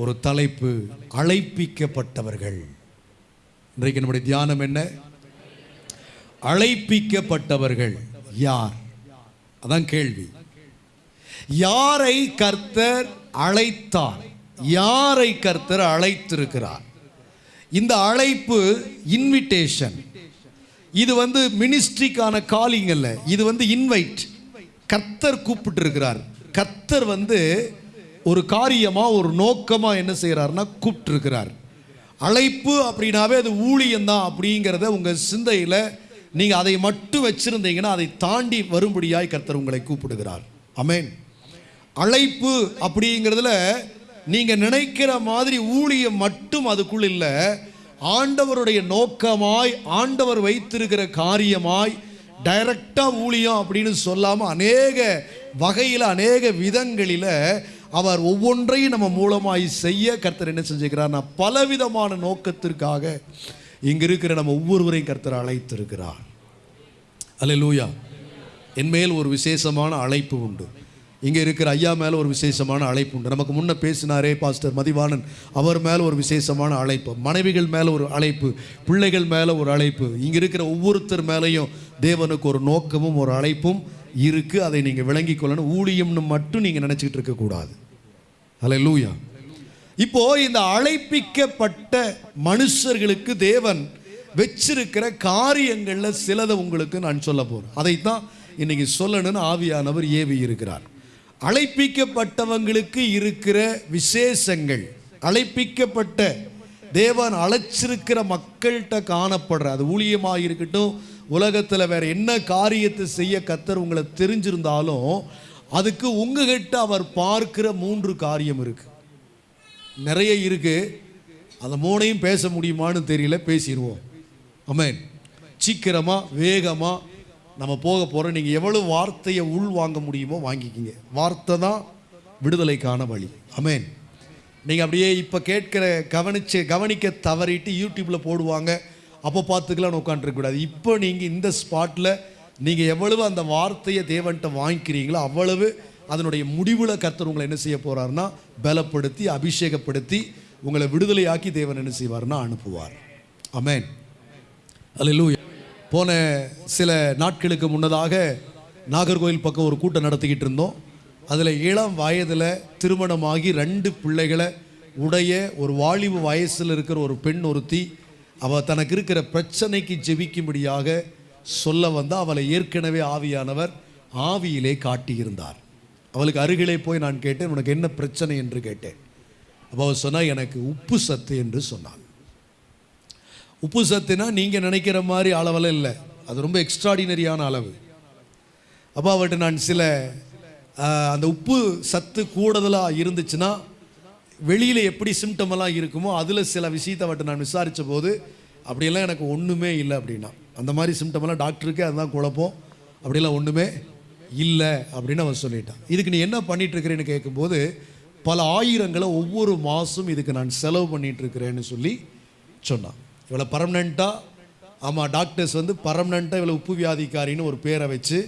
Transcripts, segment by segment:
ஒரு தலைப்பு அழைப்பிக்கப்பட்டவர்கள். இன்றைக்கு நம்முடைய தியானம் என்ன? அழைப்பிக்கப்பட்டவர்கள் யார்? அதான் கேள்வி. யாரை கர்த்தர் அழைத்தார்? யாரை கர்த்தர் அழைத்திருக்கிறார்? இந்த அழைப்பு இன்விடேஷன் இது வந்து மினிஸ்ட்ரிக்கான காலிங் அல்ல. இது வந்து இன்வைட் கர்த்தர் கூப்பிட்டு இருக்கிறார் கர்த்தர் வந்து ஒரு காரியமா ஒரு நோக்கமா என்ன செய்கிறாருன்னா கூப்பிட்டுருக்கிறார். அழைப்பு அப்படின்னாவே அது ஊழியம்தான் அப்படிங்கிறத உங்கள் சிந்தையில் நீங்கள் அதை மட்டும் வச்சுருந்தீங்கன்னா அதை தாண்டி வரும்படியாய் கர்த்தர் உங்களை கூப்பிடுகிறார். அமேன் அழைப்பு அப்படிங்கிறதுல நீங்கள் நினைக்கிற மாதிரி ஊழியம் மட்டும் அதுக்குள் இல்லை. ஆண்டவருடைய நோக்கமாய் ஆண்டவர் வைத்திருக்கிற காரியமாய் டைரக்டாக ஊழியம் அப்படின்னு சொல்லாமல் அநேக வகையில் அநேக விதங்களில் அவர் ஒவ்வொன்றையும் நம்ம மூலமாய் செய்ய கர்த்தர் என்ன செஞ்சுக்கிறார்னா பலவிதமான நோக்கத்திற்காக இங்க இருக்கிற நம்ம ஒவ்வொருவரையும் கர்த்தர் அழைத்திருக்கிறார். அல்லேலூயா என் மேல் ஒரு விசேஷமான அழைப்பு உண்டு. இங்கே இருக்கிற ஐயா மேலே ஒரு விசேஷமான அழைப்பு உண்டு. நமக்கு முன்ன பேசினாரே பாஸ்டர் மதிவாணன் அவர் மேலே ஒரு விசேஷமான அழைப்பு மனைவிகள் மேலே ஒரு அழைப்பு பிள்ளைகள் மேலே ஒரு அழைப்பு இங்கே இருக்கிற ஒவ்வொருத்தர் மேலேயும் தேவனுக்கு ஒரு நோக்கமும் ஒரு அழைப்பும் இருக்குது அதை நீங்கள் விளங்கி கொள்ளணும். ஊழியம்னு மட்டும் நீங்கள் நினச்சிக்கிட்டு இருக்கக்கூடாது அலை லூயா இப்போ இந்த அழைப்பிக்கப்பட்ட மனுஷர்களுக்கு தேவன் வச்சிருக்கிற காரியங்களில் சிலதை உங்களுக்கு நான் சொல்ல போகிறேன் அதைத்தான் இன்னைக்கு சொல்லணும்னு ஆவியானவர் ஏவி இருக்கிறார். அழைப்பிக்கப்பட்டவங்களுக்கு இருக்கிற விசேஷங்கள் அழைப்பிக்கப்பட்ட தேவன் அழைச்சிருக்கிற மக்கள்கிட்ட காணப்படுற அது ஊழியமாக இருக்கட்டும் உலகத்தில் வேற என்ன காரியத்தை செய்ய கத்தர் உங்களை தெரிஞ்சிருந்தாலும் அதுக்கு உங்ககிட்ட அவர் பார்க்கிற மூன்று காரியம் இருக்கு. நிறைய இருக்கு. அந்த மூணையும் பேச முடியுமான்னு தெரியல பேசிடுவோம். அமேன் சீக்கிரமா வேகமா நம்ம போக போறோம் நீங்க எவ்வளவு வார்த்தையை உள் வாங்க முடியுமோ வாங்கிக்கிங்க. வார்த்தை தான் விடுதலைக்கான வழி. அமேன் நீங்க அப்படியே இப்ப கேட்கிற கவனிச்சு கவனிக்க தவறிட்டு யூடியூப்ல போடுவாங்க. அப்போ பார்த்துக்கலாம் உட்காந்துருக்கக்கூடாது இப்போ நீங்கள் இந்த ஸ்பாட்டில் நீங்கள் எவ்வளவு அந்த வார்த்தையை தேவன்கிட்ட வாங்கிக்கிறீங்களோ அவ்வளவு அதனுடைய முடிவில் கர்த்தர் உங்களை என்ன செய்ய போகிறாருன்னா பலப்படுத்தி அபிஷேகப்படுத்தி உங்களை விடுதலையாக்கி தேவன் என்ன செய்வார்னா அனுப்புவார். அமேன் அல்லேலூயா போன சில நாட்களுக்கு முன்னதாக நாகர்கோவில் பக்கம் ஒரு கூட்டம் நடத்திக்கிட்டு இருந்தோம். அதில் இளம் வயதில் திருமணமாகி ரெண்டு பிள்ளைகளை உடைய ஒரு வாலிப வயசில் இருக்கிற ஒரு பெண் ஒருத்தி அவள் தனக்கு இருக்கிற பிரச்சனைக்கு ஜெபிக்கும்படியாக சொல்ல வந்தால் அவளை ஏற்கனவே ஆவியானவர் ஆவியிலே காட்டியிருந்தார். அவளுக்கு அருகிலே போய் நான் கேட்டேன் உனக்கு என்ன பிரச்சனை? என்று கேட்டேன். அப்போ அவள் சொன்னால் எனக்கு உப்பு சத்து என்று சொன்னாள். உப்பு சத்துனா நீங்கள் நினைக்கிற மாதிரி அளவெல்லாம் இல்லை. அது ரொம்ப எக்ஸ்ட்ராடினரியான அளவு. அப்போ அவட்ட நான் சில அந்த உப்பு சத்து கூடுதலாக இருந்துச்சுன்னா வெளியில் எப்படி சிம்டம் எல்லாம் இருக்குமோ அதில் சில விஷயத்தை அவர்கிட்ட நான் விசாரித்த போது அப்படியெல்லாம் எனக்கு ஒன்றுமே இல்லை அப்படின்னா. அந்த மாதிரி சிம்டம் எல்லாம் டாக்டருக்கே அதுதான் குழப்பம். அப்படிலாம் ஒன்றுமே இல்லை அப்படின்னு அவன் சொல்லிட்டான். இதுக்கு நீ என்ன பண்ணிகிட்ருக்கிறேன்னு கேட்கும்போது பல ஆயிரங்களை ஒவ்வொரு மாதம் இதுக்கு நான் செலவு பண்ணிகிட்ருக்கிறேன்னு சொல்லி சொன்னான். இவளை பர்மனெண்ட்டாக ஆமாம் டாக்டர்ஸ் வந்து பர்மனெண்ட்டாக இவளை உப்பு வியாதிக்காரின்னு ஒரு பேரை வச்சு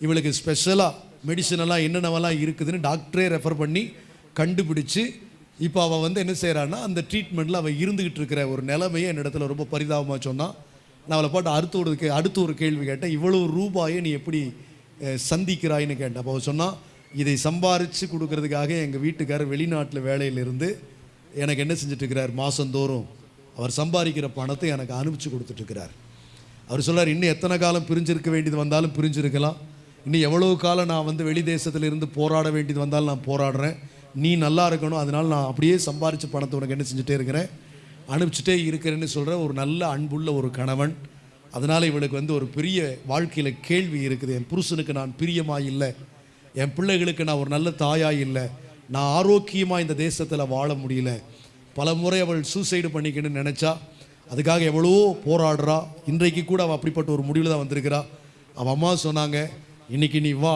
இவளுக்கு ஸ்பெஷலாக மெடிசனெல்லாம் என்னென்னவெல்லாம் இருக்குதுன்னு டாக்டரே ரெஃபர் பண்ணி கண்டுபிடிச்சு இப்போ அவள் வந்து என்ன செய்கிறான்னா அந்த ட்ரீட்மெண்ட்டில் அவள் இருந்துக்கிட்டு இருக்கிற ஒரு நிலைமையை என்னிடத்துல ரொம்ப பரிதாபமாக சொன்னான். நான் அவளை பாட்டு அடுத்த ஒரு கே அடுத்த ஒரு கேள்வி கேட்டேன் இவ்வளோ ரூபாயை நீ எப்படி சந்திக்கிறாயின்னு சந்திக்கிறாய்ன்னு? கேட்டேன். அப்போ அவள் சொன்னால் இதை சம்பாரித்து கொடுக்கறதுக்காக எங்கள் வீட்டுக்காரர் வெளிநாட்டில் வேலையிலிருந்து எனக்கு என்ன செஞ்சிட்ருக்கிறார் மாதந்தோறும் அவர் சம்பாதிக்கிற பணத்தை எனக்கு அனுப்பிச்சு கொடுத்துட்ருக்கிறார். அவர் சொல்கிறார் இன்னும் எத்தனை காலம் பிரிஞ்சிருக்க வேண்டியது வந்தாலும் பிரிஞ்சிருக்கலாம். இன்னும் எவ்வளவு காலம் நான் வந்து வெளி தேசத்தில் இருந்து போராட வேண்டியது வந்தாலும் நான் போராடுறேன். நீ நல்லா இருக்கணும் அதனால் நான் அப்படியே சம்பாரித்த பணத்தை உனக்கு என்ன செஞ்சுட்டே இருக்கிறேன். அனுப்பிச்சிட்டே இருக்கிறேன்னு சொல்கிற ஒரு நல்ல அன்புள்ள ஒரு கணவன். அதனால் இவளுக்கு வந்து ஒரு பெரிய வாழ்க்கையில் கேள்வி இருக்குது. என் புருஷனுக்கு நான் பிரியமாக இல்லை. என் பிள்ளைகளுக்கு நான் ஒரு நல்ல தாயாக இல்லை. நான் ஆரோக்கியமாக இந்த தேசத்தில் வாழ முடியல. பல முறை அவள் சூசைடு பண்ணிக்கணும்னு நினச்சா அதுக்காக எவ்வளவோ போராடுறா. இன்றைக்கு கூட அவள் அப்படிப்பட்ட ஒரு முடிவில் தான் வந்திருக்கிறா. அவள் அம்மா சொன்னாங்க இன்றைக்கி நீ வா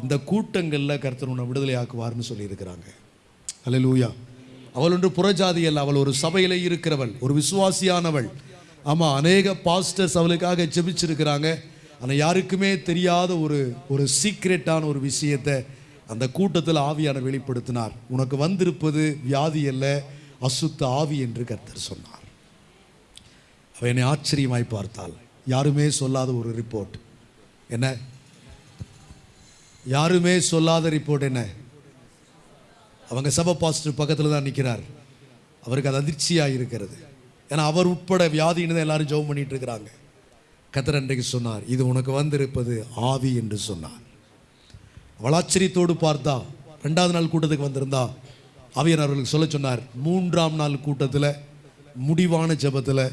இந்த கூட்டங்களில் கர்த்தர் உன்னை விடுதலை ஆக்குவார்னு சொல்லியிருக்கிறாங்க. அல்லேலூயா அவள் ஒன்று புறஜாதி அல்ல அவள் ஒரு சபையில் இருக்கிறவள் ஒரு விசுவாசியானவள். ஆமாம் அநேக பாஸ்டர்ஸ் அவளுக்காக ஜெபிச்சிருக்கிறாங்க. ஆனால் யாருக்குமே தெரியாத ஒரு ஒரு சீக்ரெட்டான ஒரு விஷயத்தை அந்த கூட்டத்தில் ஆவியான வெளிப்படுத்தினார். உனக்கு வந்திருப்பது வியாதி அல்ல அசுத்த ஆவி என்று கர்த்தர் சொன்னார். அவள் என்னை ஆச்சரியமாய் பார்த்தாள். யாருமே சொல்லாத ஒரு ரிப்போர்ட் என்ன? யாருமே சொல்லாத ரிப்போர்ட் என்ன? அவங்க சபை பாஸ்டர் பக்கத்தில் தான் நிற்கிறார் அவருக்கு அது அதிர்ச்சியாக இருக்கிறது. ஏன்னா அவர் உட்பட வியாதின்னு தான் எல்லாரும் ஜெபம் பண்ணிட்டு இருக்கிறாங்க. கத்தர் அன்றைக்கு சொன்னார் இது உனக்கு வந்திருப்பது ஆவி என்று சொன்னார். வளாச்சரியத்தோடு பார்த்தா ரெண்டாவது நாள் கூட்டத்துக்கு வந்திருந்தா ஆவியர் அவர்களுக்கு சொல்ல சொன்னார் மூன்றாம் நாள் கூட்டத்தில் முடிவான ஜெபத்தில்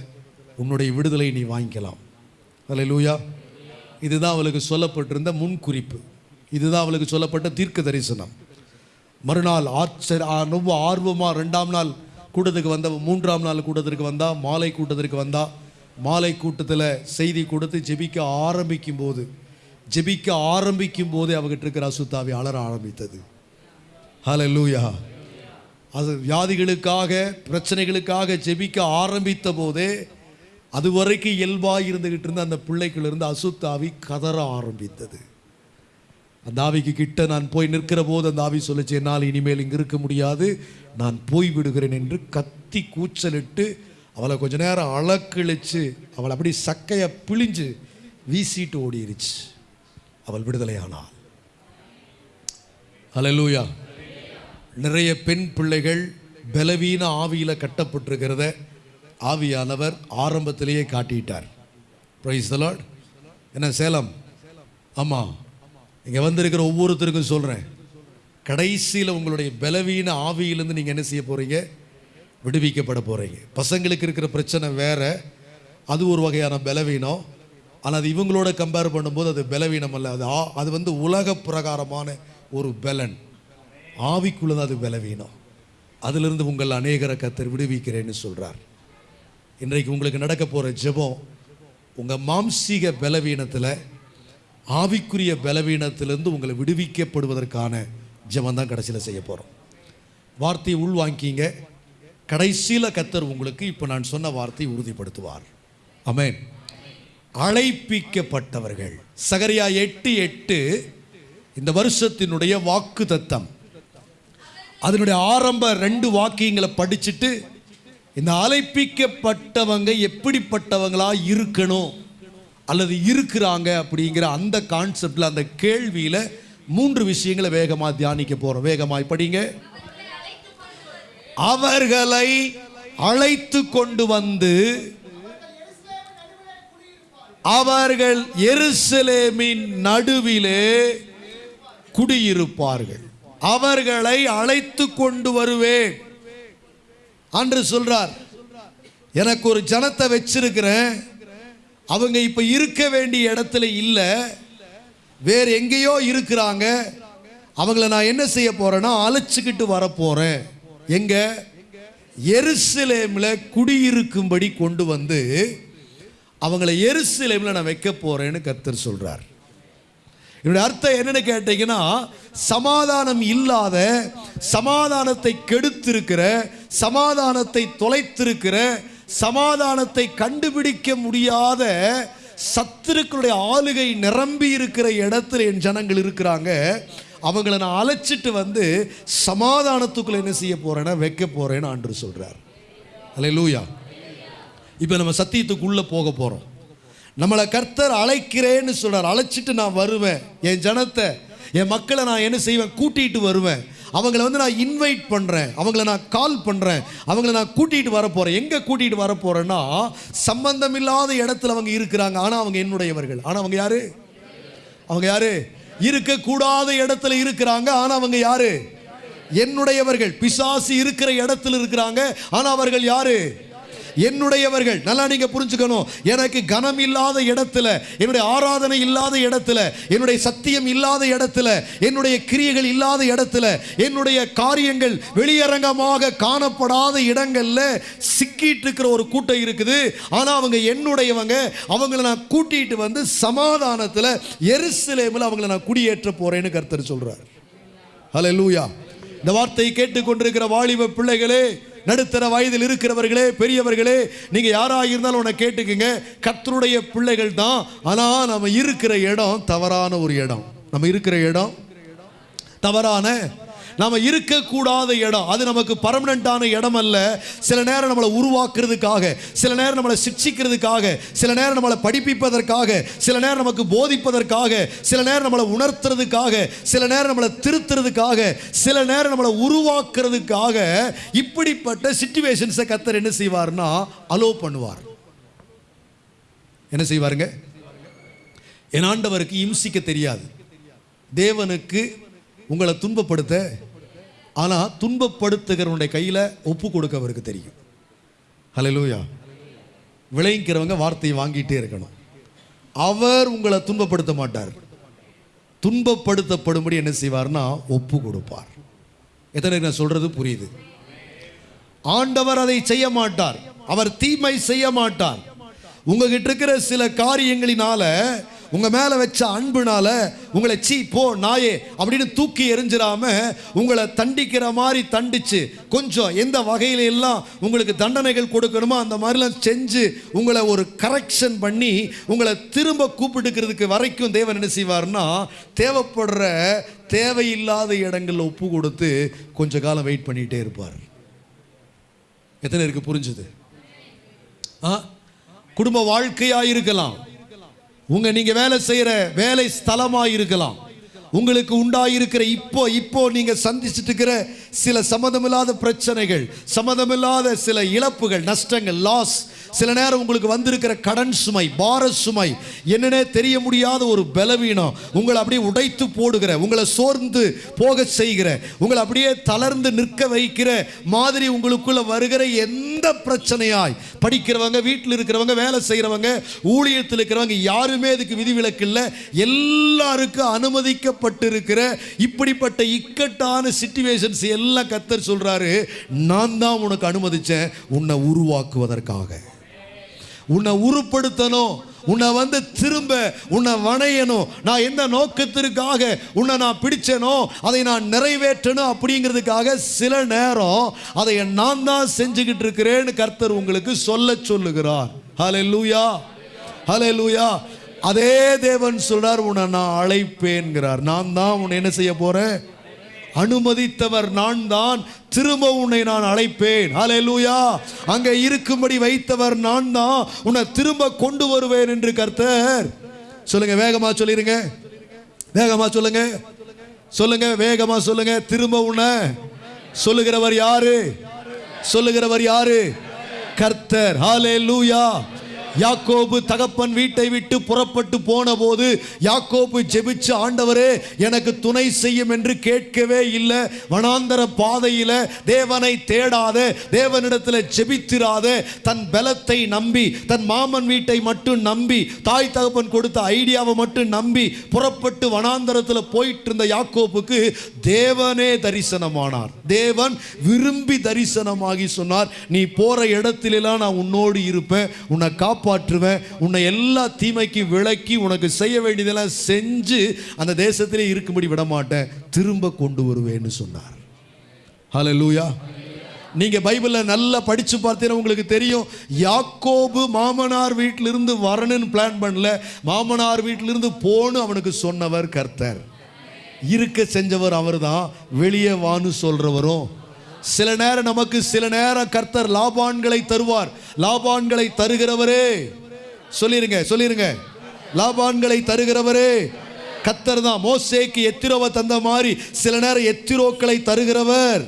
உன்னுடைய விடுதலை நீ வாங்கிக்கலாம். அல்லேலூயா இதுதான் அவளுக்கு சொல்லப்பட்டிருந்த முன்குறிப்பு இதுதான் அவளுக்கு சொல்லப்பட்ட தீர்க்க தரிசனம். மறுநாள் ஆச்சர் ரொம்ப ஆர்வமாக ரெண்டாம் நாள் கூட்டத்துக்கு வந்த மூன்றாம் நாள் கூட்டத்திற்கு வந்தா மாலை கூட்டத்திற்கு வந்தா மாலை கூட்டத்தில் செய்தி கொடுத்து ஜெபிக்க ஆரம்பிக்கும் போது ஜெபிக்க ஆரம்பிக்கும் போதே அவகிட்ட இருக்கிற அசுத்தாவி அலற ஆரம்பித்தது. ஹலோ லூயா அது வியாதிகளுக்காக பிரச்சனைகளுக்காக ஜெபிக்க ஆரம்பித்த போதே அதுவரைக்கும் இயல்பாக இருந்துகிட்டு இருந்த அந்த பிள்ளைகளிருந்து அசுத்தாவி கதற ஆரம்பித்தது. அந்த ஆவிக்கு கிட்ட நான் போய் நிற்கிற போது அந்த ஆவி சொல்லிச்சு என்னால் இனிமேல் இங்கே இருக்க முடியாது. நான் போய் விடுகிறேன் என்று கத்தி கூச்சலிட்டு அவளை கொஞ்ச நேரம் அளக்கிழிச்சு அவளை அப்படி சக்கையை பிழிஞ்சு வீசிட்டு ஓடிருச்சு. அவள் விடுதலையானாள். அலலூயா நிறைய பெண் பிள்ளைகள் பலவீன ஆவியில் கட்டப்பட்டிருக்கிறத ஆவியானவர் ஆரம்பத்திலேயே காட்டிட்டார். ப்ரைஸ் தலாட் என்ன சேலம்? ஆமாம் இங்கே வந்திருக்கிற ஒவ்வொருத்தருக்கும் சொல்கிறேன் கடைசியில் உங்களுடைய பலவீன ஆவியிலேருந்து நீங்கள் என்ன செய்ய போகிறீங்க விடுவிக்கப்பட போகிறீங்க பசங்களுக்கு இருக்கிற பிரச்சனை வேறு. அது ஒரு வகையான பலவீனம். ஆனால் அது இவங்களோட கம்பேர் பண்ணும்போது அது பலவீனம் அல்ல. அது ஆ- அது வந்து உலக பிரகாரமான ஒரு பலன். ஆவிக்குள்ளது அது பலவீனம். அதிலிருந்து உங்கள் அநேகரை கத்தர் விடுவிக்கிறேன்னு சொல்கிறார் இன்றைக்கு உங்களுக்கு நடக்க போகிற ஜெபம் உங்கள் மாம்சீக பலவீனத்தில் ஆவிக்குரிய பலவீனத்திலிருந்து உங்களை விடுவிக்கப்படுவதற்கான ஜெபம் தான் கடைசியில் செய்ய போகிறோம் வார்த்தையை உள்வாங்கிங்க. கடைசியில் கத்தர் உங்களுக்கு இப்போ நான் சொன்ன வார்த்தையை உறுதிப்படுத்துவார். அமேன் அழைப்பிக்கப்பட்டவர்கள். சகரியா எட்டு எட்டு இந்த வருஷத்தினுடைய வாக்கு தத்தம் அதனுடைய ஆரம்ப ரெண்டு வாக்கியங்களை படிச்சுட்டு இந்த அழைப்பிக்கப்பட்டவங்க எப்படிப்பட்டவங்களா இருக்கணும்? அல்லது இருக்கிறாங்க அப்படிங்கிற அந்த கான்செப்டில் அந்த கேள்வியில் மூன்று விஷயங்களை வேகமாக தியானிக்க போகிறோம் வேகமாய் படிங்க. அவர்களை அழைத்து கொண்டு வந்து அவர்கள் எருசலேமின் நடுவிலே குடியிருப்பார்கள். அவர்களை அழைத்து கொண்டு வருவேன். அன்று சொல்றார் எனக்கு ஒரு ஜனத்தை வச்சிருக்கிறேன். அவங்க இப்போ இருக்க வேண்டிய இடத்துல இல்லை. வேறு எங்கேயோ இருக்கிறாங்க. அவங்கள நான் என்ன செய்ய போகிறேன்னா அழைச்சிக்கிட்டு வரப்போகிறேன் எங்க? எருசலேமில் குடியிருக்கும்படி கொண்டு வந்து அவங்கள எருசலேமில் நான் வைக்க போகிறேன்னு கர்த்தர் சொல்கிறார் என்னுடைய அர்த்தம் என்னன்னு கேட்டீங்கன்னா சமாதானம் இல்லாத சமாதானத்தை கெடுத்திருக்கிற சமாதானத்தை தொலைத்திருக்கிற சமாதானத்தை கண்டுபிடிக்க முடியாத சத்துருக்களுடைய ஆளுகை நிரம்பி இருக்கிற இடத்துல என் ஜனங்கள் இருக்கிறாங்க. அவங்கள நான் அழைச்சிட்டு வந்து சமாதானத்துக்குள்ள என்ன செய்ய போறேன்னா வைக்க போறேன்னு ஆண்டு சொல்றார். லூயா இப்போ நம்ம சத்தியத்துக்குள்ளே போக போகிறோம் நம்மளை கர்த்தர் அழைக்கிறேன்னு சொல்றார். அழைச்சிட்டு நான் வருவேன். என் ஜனத்தை என் மக்களை நான் என்ன செய்வேன்? கூட்டிகிட்டு வருவேன். அவங்கள வந்து நான் இன்வைட் பண்ணுறேன் அவங்கள நான் கால் பண்ணுறேன் அவங்கள நான் கூட்டிகிட்டு வர போகிறேன் எங்கே கூட்டிகிட்டு வர போகிறேன்னா சம்பந்தம் இல்லாத இடத்துல அவங்க இருக்கிறாங்க. ஆனால் அவங்க என்னுடையவர்கள். ஆனால் அவங்க யாரு? அவங்க யாரு? இருக்கக்கூடாத இடத்துல இருக்கிறாங்க. ஆனால் அவங்க யாரு? என்னுடையவர்கள். பிசாசு இருக்கிற இடத்துல இருக்கிறாங்க. ஆனால் அவர்கள் யாரு? என்னுடையவர்கள். நல்லா நீங்க புரிஞ்சுக்கணும். எனக்கு கனம் இல்லாத இடத்துல என்னுடைய ஆராதனை இல்லாத இடத்துல என்னுடைய சத்தியம் இல்லாத இடத்துல என்னுடைய கிரியைகள் இல்லாத இடத்துல என்னுடைய காரியங்கள் வெளியரங்கமாக காணப்படாத இடங்கள்ல சிக்கிட்டு இருக்கிற ஒரு கூட்டம் இருக்குது. ஆனா அவங்க என்னுடையவங்க அவங்கள நான் கூட்டிட்டு வந்து சமாதானத்துல எருசலேமில் அவங்கள நான் குடியேற்ற போறேன்னு கர்த்தர் ஹலோ லூயா இந்த வார்த்தையை கேட்டுக்கொண்டிருக்கிற வாலிப பிள்ளைகளே நடுத்தர வயதில் இருக்கிறவர்களே பெரியவர்களே நீங்க யாராக இருந்தாலும் உன்னை கேட்டுக்குங்க. கர்த்தருடைய பிள்ளைகள் தான். ஆனா நம்ம இருக்கிற இடம் தவறான ஒரு இடம். நம்ம இருக்கிற இடம் தவறான நாம இருக்கக்கூடாத இடம். அது நமக்கு பர்மனண்டான இடம் அல்ல சில நேரம் நம்மளை உருவாக்குறதுக்காக சில நேரம் நம்மளை சிக்ஷிக்கிறதுக்காக சில நேரம் நம்மளை படிப்பிப்பதற்காக சில நேரம் நமக்கு போதிப்பதற்காக சில நேரம் நம்மளை உணர்த்துறதுக்காக சில நேரம் நம்மளை திருத்துறதுக்காக சில நேரம் நம்மளை உருவாக்குறதுக்காக இப்படிப்பட்ட சிச்சுவேஷன்ஸை கத்தர் என்ன செய்வார்னா அலோ பண்ணுவார். என்ன செய்வாருங்க? என் ஆண்டவருக்கு இம்சிக்க தெரியாது. தேவனுக்கு உங்களை துன்பப்படுத்த ஆனால் துன்பப்படுத்துகிறவனுடைய கையில் ஒப்பு கொடுக்க அவருக்கு தெரியும். ஹalleluya. விளைவிக்கிறவங்க வார்த்தையை வாங்கிட்டே இருக்கணும். அவர் உங்களை துன்பப்படுத்த மாட்டார். துன்பப்படுத்தப்படும்படி என்ன செய்வார்னா ஒப்பு கொடுப்பார். எத்தனை நான் சொல்றது புரியுது? ஆண்டவர் அதை செய்ய மாட்டார். அவர் தீமை செய்ய மாட்டார். உங்ககிட்ட இருக்கிற சில காரியங்களினால உங்க மேல வச்ச அன்புனால உங்களை சீ போ நாயே அப்படின்னு தூக்கி எரிஞ்சிடாம உங்களை தண்டிக்கிற மாதிரி தண்டிச்சு கொஞ்சம் எந்த வகையில எல்லாம் உங்களுக்கு தண்டனைகள் கொடுக்கணுமோ அந்த மாதிரிலாம் செஞ்சு உங்களை ஒரு கரெக்ஷன் பண்ணி உங்களை திரும்ப கூப்பிட்டுக்கிறதுக்கு வரைக்கும் தேவன் என்ன செய்வார்னா தேவைப்படுற தேவையில்லாத இடங்களில் ஒப்பு கொடுத்து கொஞ்ச காலம் வெயிட் பண்ணிகிட்டே இருப்பார். எத்தனை இருக்கு புரிஞ்சுது? ஆ? குடும்ப வாழ்க்கையாக இருக்கலாம் உங்க நீங்க வேலை செய்யற வேலை ஸ்தலமா இருக்கலாம் உங்களுக்கு உண்டாயிருக்கிற இப்போ இப்போ நீங்க சந்திச்சுட்டு இருக்கிற சில சம்மதமில்லாத பிரச்சனைகள் சம்மதமில்லாத சில இழப்புகள் நஷ்டங்கள் லாஸ் சில நேரம் உங்களுக்கு வந்திருக்கிற கடன் சுமை பார சுமை என்னன்னே தெரிய முடியாத ஒரு பலவீனம். உங்களை அப்படியே உடைத்து போடுகிற உங்களை சோர்ந்து போக செய்கிற உங்களை அப்படியே தளர்ந்து நிற்க வைக்கிற மாதிரி உங்களுக்குள்ள வருகிற எந்த பிரச்சனையாய் படிக்கிறவங்க வீட்டில் இருக்கிறவங்க வேலை செய்கிறவங்க ஊழியத்தில் இருக்கிறவங்க யாருமே இதுக்கு விதிவிலக்கு இல்லை. எல்லாருக்கும் அனுமதிக்கப்பட்டிருக்கிற இப்படிப்பட்ட இக்கட்டான சிச்சுவேஷன்ஸ் எல்லாம் கத்தர் சொல்றாரு நான் தான் உனக்கு அனுமதிச்சேன் உன்னை உருவாக்குவதற்காக. உன்னை உருப்படுத்தணும். உன்னை வந்து திரும்ப உன்னை வணையணும். நான் எந்த நோக்கத்திற்காக உன்னை நான் பிடிச்சனோ அதை நான் நிறைவேற்றணும் அப்படிங்கிறதுக்காக சில நேரம் அதை நான் தான் செஞ்சுக்கிட்டு இருக்கிறேன்னு கர்த்தர் உங்களுக்கு சொல்ல சொல்லுகிறார். ஹலே லூயா ஹலே லூயா அதே தேவன் சொல்றார் உன்னை நான் அழைப்பேன்கிறார். நான் தான் உன்னை என்ன செய்ய போறேன்? அனுமதித்தவர் நான் தான் திரும்ப உன்னை நான் அழைப்பேன். ஹalleluya அங்கே இருக்கும்படி வைத்தவர் நான் தான் உன்னை திரும்ப கொண்டு வருவேன் என்று கர்த்தர். சொல்லுங்க வேகமா சொல்லிருங்க. வேகமா சொல்லுங்க. சொல்லுங்க வேகமா சொல்லுங்க. திரும்ப உன்னை. சொல்லுகிறவர் யாரு? சொல்லுகிறவர் யாரு? கர்த்தர். ஹாலே லூயா யாக்கோபு தகப்பன் வீட்டை விட்டு புறப்பட்டு போன போது யாக்கோபு ஜெபிச்சு ஆண்டவரே எனக்கு துணை செய்யும் என்று கேட்கவே இல்லை. வனாந்தர பாதையில தேவனை தேடாத தேவனிடத்தில் ஜெபித்திராத. தன் பலத்தை நம்பி தன் மாமன் வீட்டை மட்டும் நம்பி தாய் தகப்பன் கொடுத்த ஐடியாவை மட்டும் நம்பி புறப்பட்டு வனாந்தரத்தில் போயிட்டு இருந்த யாக்கோபுக்கு தேவனே தரிசனமானார். தேவன் விரும்பி தரிசனமாகி சொன்னார் நீ போற இடத்திலெல்லாம் நான் உன்னோடு இருப்பேன். உன்னை காப்பாற்றுவேன். உன்னை எல்லா தீமைக்கு விலக்கி உனக்கு செய்ய வேண்டியதெல்லாம் செஞ்சு அந்த தேசத்திலே இருக்கும்படி விட மாட்டேன் திரும்ப கொண்டு வருவேன்னு சொன்னார். ஹலோ லூயா நீங்க பைபிளில் நல்லா படிச்சு பார்த்தீங்கன்னா உங்களுக்கு தெரியும். யாக்கோபு மாமனார் வீட்டிலிருந்து வரணும்னு பிளான் பண்ணல. மாமனார் வீட்டிலிருந்து போன்னு அவனுக்கு சொன்னவர் கர்த்தர். இருக்க செஞ்சவர் அவர் தான் வெளியே வான்னு சொல்றவரும் சில நேரம் நமக்கு சில நேரம் கர்த்தர் லாபான்களை தருவார். லாபான்களை தருகிறவரே. சொல்லிருங்க சொல்லிருங்க. லாபான்களை தருகிறவரே. கர்த்தர் தான். மோசேக்கு எத்திரோவை தந்த மாதிரி சில நேரம் எத்திரோக்களை தருகிறவர்.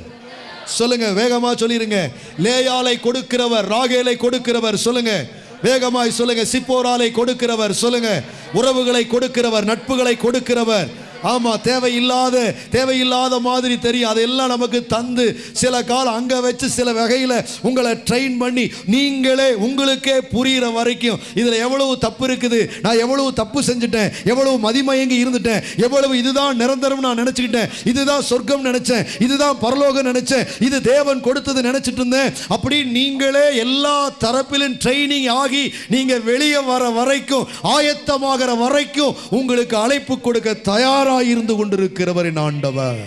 சொல்லுங்க வேகமா சொல்லிருங்க. லேயாலை கொடுக்கிறவர் ராகேலை கொடுக்கிறவர் சொல்லுங்க. வேகமாய் சொல்லுங்க. சிப்போராலை கொடுக்கிறவர் சொல்லுங்க. உறவுகளை கொடுக்கிறவர் நட்புகளை கொடுக்கிறவர். ஆமா தேவையில்லாத தேவையில்லாத மாதிரி தெரியும். அதெல்லாம் நமக்கு தந்து சில காலம் அங்க வச்சு சில வகையில உங்களை ட்ரெயின் பண்ணி நீங்களே உங்களுக்கே புரிகிற வரைக்கும் இதுல எவ்வளவு தப்பு இருக்குது நான் எவ்வளவு தப்பு செஞ்சுட்டேன் எவ்வளவு மதிமயங்கி இருந்துட்டேன் எவ்வளவு இதுதான் நிரந்தரம் நான் நினைச்சுக்கிட்டேன் இதுதான் சொர்க்கம் நினைச்சேன் இதுதான் பரலோகம் நினைச்சேன் இது தேவன் கொடுத்தது நினைச்சிட்டு இருந்தேன். அப்படி நீங்களே எல்லா தரப்பிலும் ட்ரைனிங் ஆகி நீங்க வெளியே வர வரைக்கும் ஆயத்தமாகிற வரைக்கும் உங்களுக்கு அழைப்பு கொடுக்க தயாராக இருந்து கொண்டிருக்கிறவரின் ஆண்டவர்.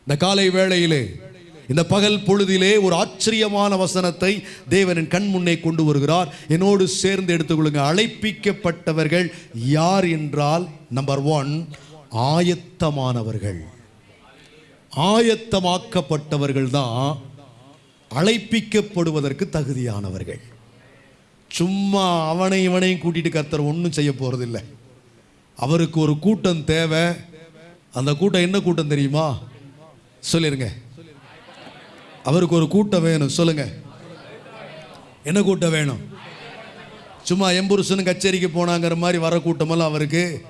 இந்த காலை வேளையிலே இந்த பகல் பொழுதிலே ஒரு ஆச்சரியமான வசனத்தை தேவனின் கண் முன்னே கொண்டு வருகிறார். என்னோடு சேர்ந்து எடுத்துக்கொள்ளுங்க. அழைப்பிக்கப்பட்டவர்கள் யார் என்றால் நம்பர் ஒன் ஆயத்தமானவர்கள். ஆயத்தமாக்கப்பட்டவர்கள் தான் அழைப்பிக்கப்படுவதற்கு தகுதியானவர்கள். சும்மா அவனை இவனையும் கூட்டிட்டு கத்தர் ஒன்றும் செய்ய போறதில்லை. அவருக்கு ஒரு கூட்டம் தேவை. அந்த கூட்டம் என்ன கூட்டம் தெரியுமா? சொல்லிருங்க. அவருக்கு ஒரு கூட்டம் வேணும் சொல்லுங்க. என்ன கூட்டம் வேணும்? சும்மா எம்புருஷனும் கச்சேரிக்கு போனாங்கிற மாதிரி வர கூட்டமெல்லாம் அவருக்கு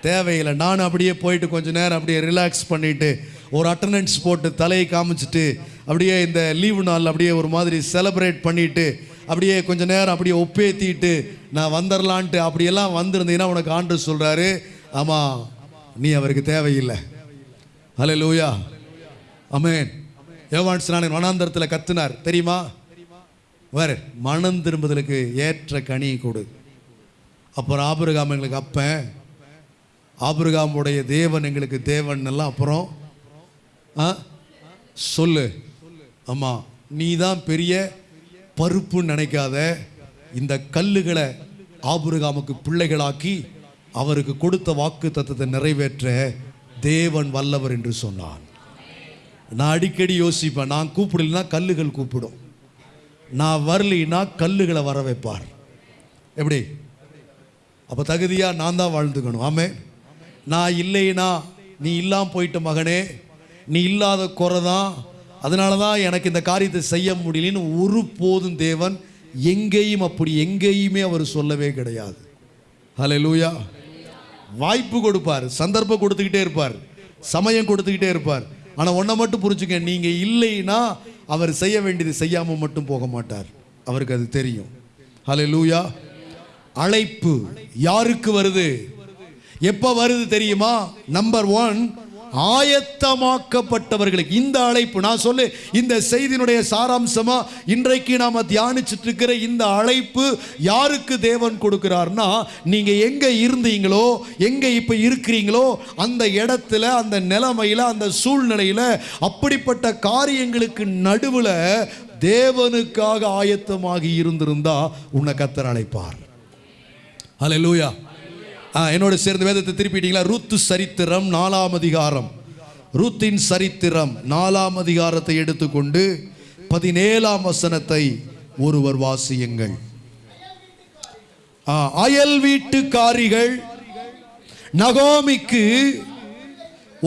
தேவையில்லை. நான் அப்படியே போயிட்டு கொஞ்ச நேரம் அப்படியே ரிலாக்ஸ் பண்ணிட்டு ஒரு அட்டண்டன்ஸ் போட்டு தலையை காமிச்சிட்டு அப்படியே இந்த லீவு நாள் அப்படியே ஒரு மாதிரி செலப்ரேட் பண்ணிட்டு அப்படியே கொஞ்ச நேரம் அப்படியே ஒப்பேத்திட்டு நான் வந்துடலான்ட்டு அப்படியெல்லாம் வந்திருந்தீங்கன்னா உனக்கு ஆண்டு சொல்கிறாரு ஆமாம் நீ அவருக்கு தேவையில்லை. ஹலே லூயா அமேன் யோவான் ஸ்நானன் வனாந்தரத்தில் கத்துனார். தெரியுமா? வேறு மனம் திரும்புதலுக்கு ஏற்ற கனி கொடு. அப்புறம் ஆபிரகாம் எங்களுக்கு அப்பன். ஆபிரகாமுடைய தேவன் எங்களுக்கு தேவன் எல்லாம் அப்புறம் ஆ சொல்லு. ஆமாம் நீ தான் பெரிய பருப்புன்னு நினைக்காத இந்த கல்லுகளை ஆபுருகாமுக்கு பிள்ளைகளாக்கி அவருக்கு கொடுத்த வாக்கு தத்துவத்தை நிறைவேற்ற தேவன் வல்லவர் என்று சொன்னான். நான் அடிக்கடி யோசிப்பேன் நான் கூப்பிடலைன்னா கல்லுகள் கூப்பிடும். நான் வரலைன்னா கல்லுகளை வர வைப்பார். எப்படி? அப்போ தகுதியாக நான் தான் வாழ்ந்துக்கணும். ஆமே நான் இல்லைனா நீ இல்லாமல் போயிட்ட மகனே நீ இல்லாத குறை தான் அதனால தான் எனக்கு இந்த காரியத்தை செய்ய முடியலன்னு ஒரு போதும் தேவன் எங்கேயும் அப்படி எங்கேயுமே அவர் சொல்லவே கிடையாது. ஹலே லூயா வாய்ப்பு கொடுப்பார் சந்தர்ப்பம் கொடுத்துக்கிட்டே இருப்பார் சமயம் கொடுத்துக்கிட்டே இருப்பார். ஆனால் ஒன்றை மட்டும் புரிஞ்சுக்க நீங்கள் இல்லைன்னா அவர் செய்ய வேண்டியது செய்யாமல் மட்டும் போக மாட்டார். அவருக்கு அது தெரியும். ஹலே லூயா அழைப்பு யாருக்கு வருது? எப்போ வருது தெரியுமா? நம்பர் ஒன் ஆயத்தமாக்கப்பட்டவர்களுக்கு இந்த அழைப்பு. நான் சொல்லு இந்த செய்தியினுடைய சாராம்சமா இன்றைக்கு நாம தியானிச்சுட்டு இருக்கிற இந்த அழைப்பு யாருக்கு தேவன் கொடுக்கிறார்னா நீங்க எங்க இருந்தீங்களோ எங்க இப்ப இருக்கிறீங்களோ அந்த இடத்துல அந்த நிலைமையில அந்த சூழ்நிலையில அப்படிப்பட்ட காரியங்களுக்கு நடுவுல தேவனுக்காக ஆயத்தமாகி இருந்திருந்தா உன்னை கத்தர் அழைப்பார். ஹalleluya. லூயா என்னோட சேர்ந்து வேதத்தை திருப்பிட்டீங்களா? ரூத்து சரித்திரம் நாலாம் அதிகாரம். ரூத்தின் சரித்திரம் நாலாம் அதிகாரத்தை எடுத்துக்கொண்டு பதினேழாம் வசனத்தை ஒருவர் வாசியுங்கள். அயல் வீட்டுக்காரிகள் நகோமிக்கு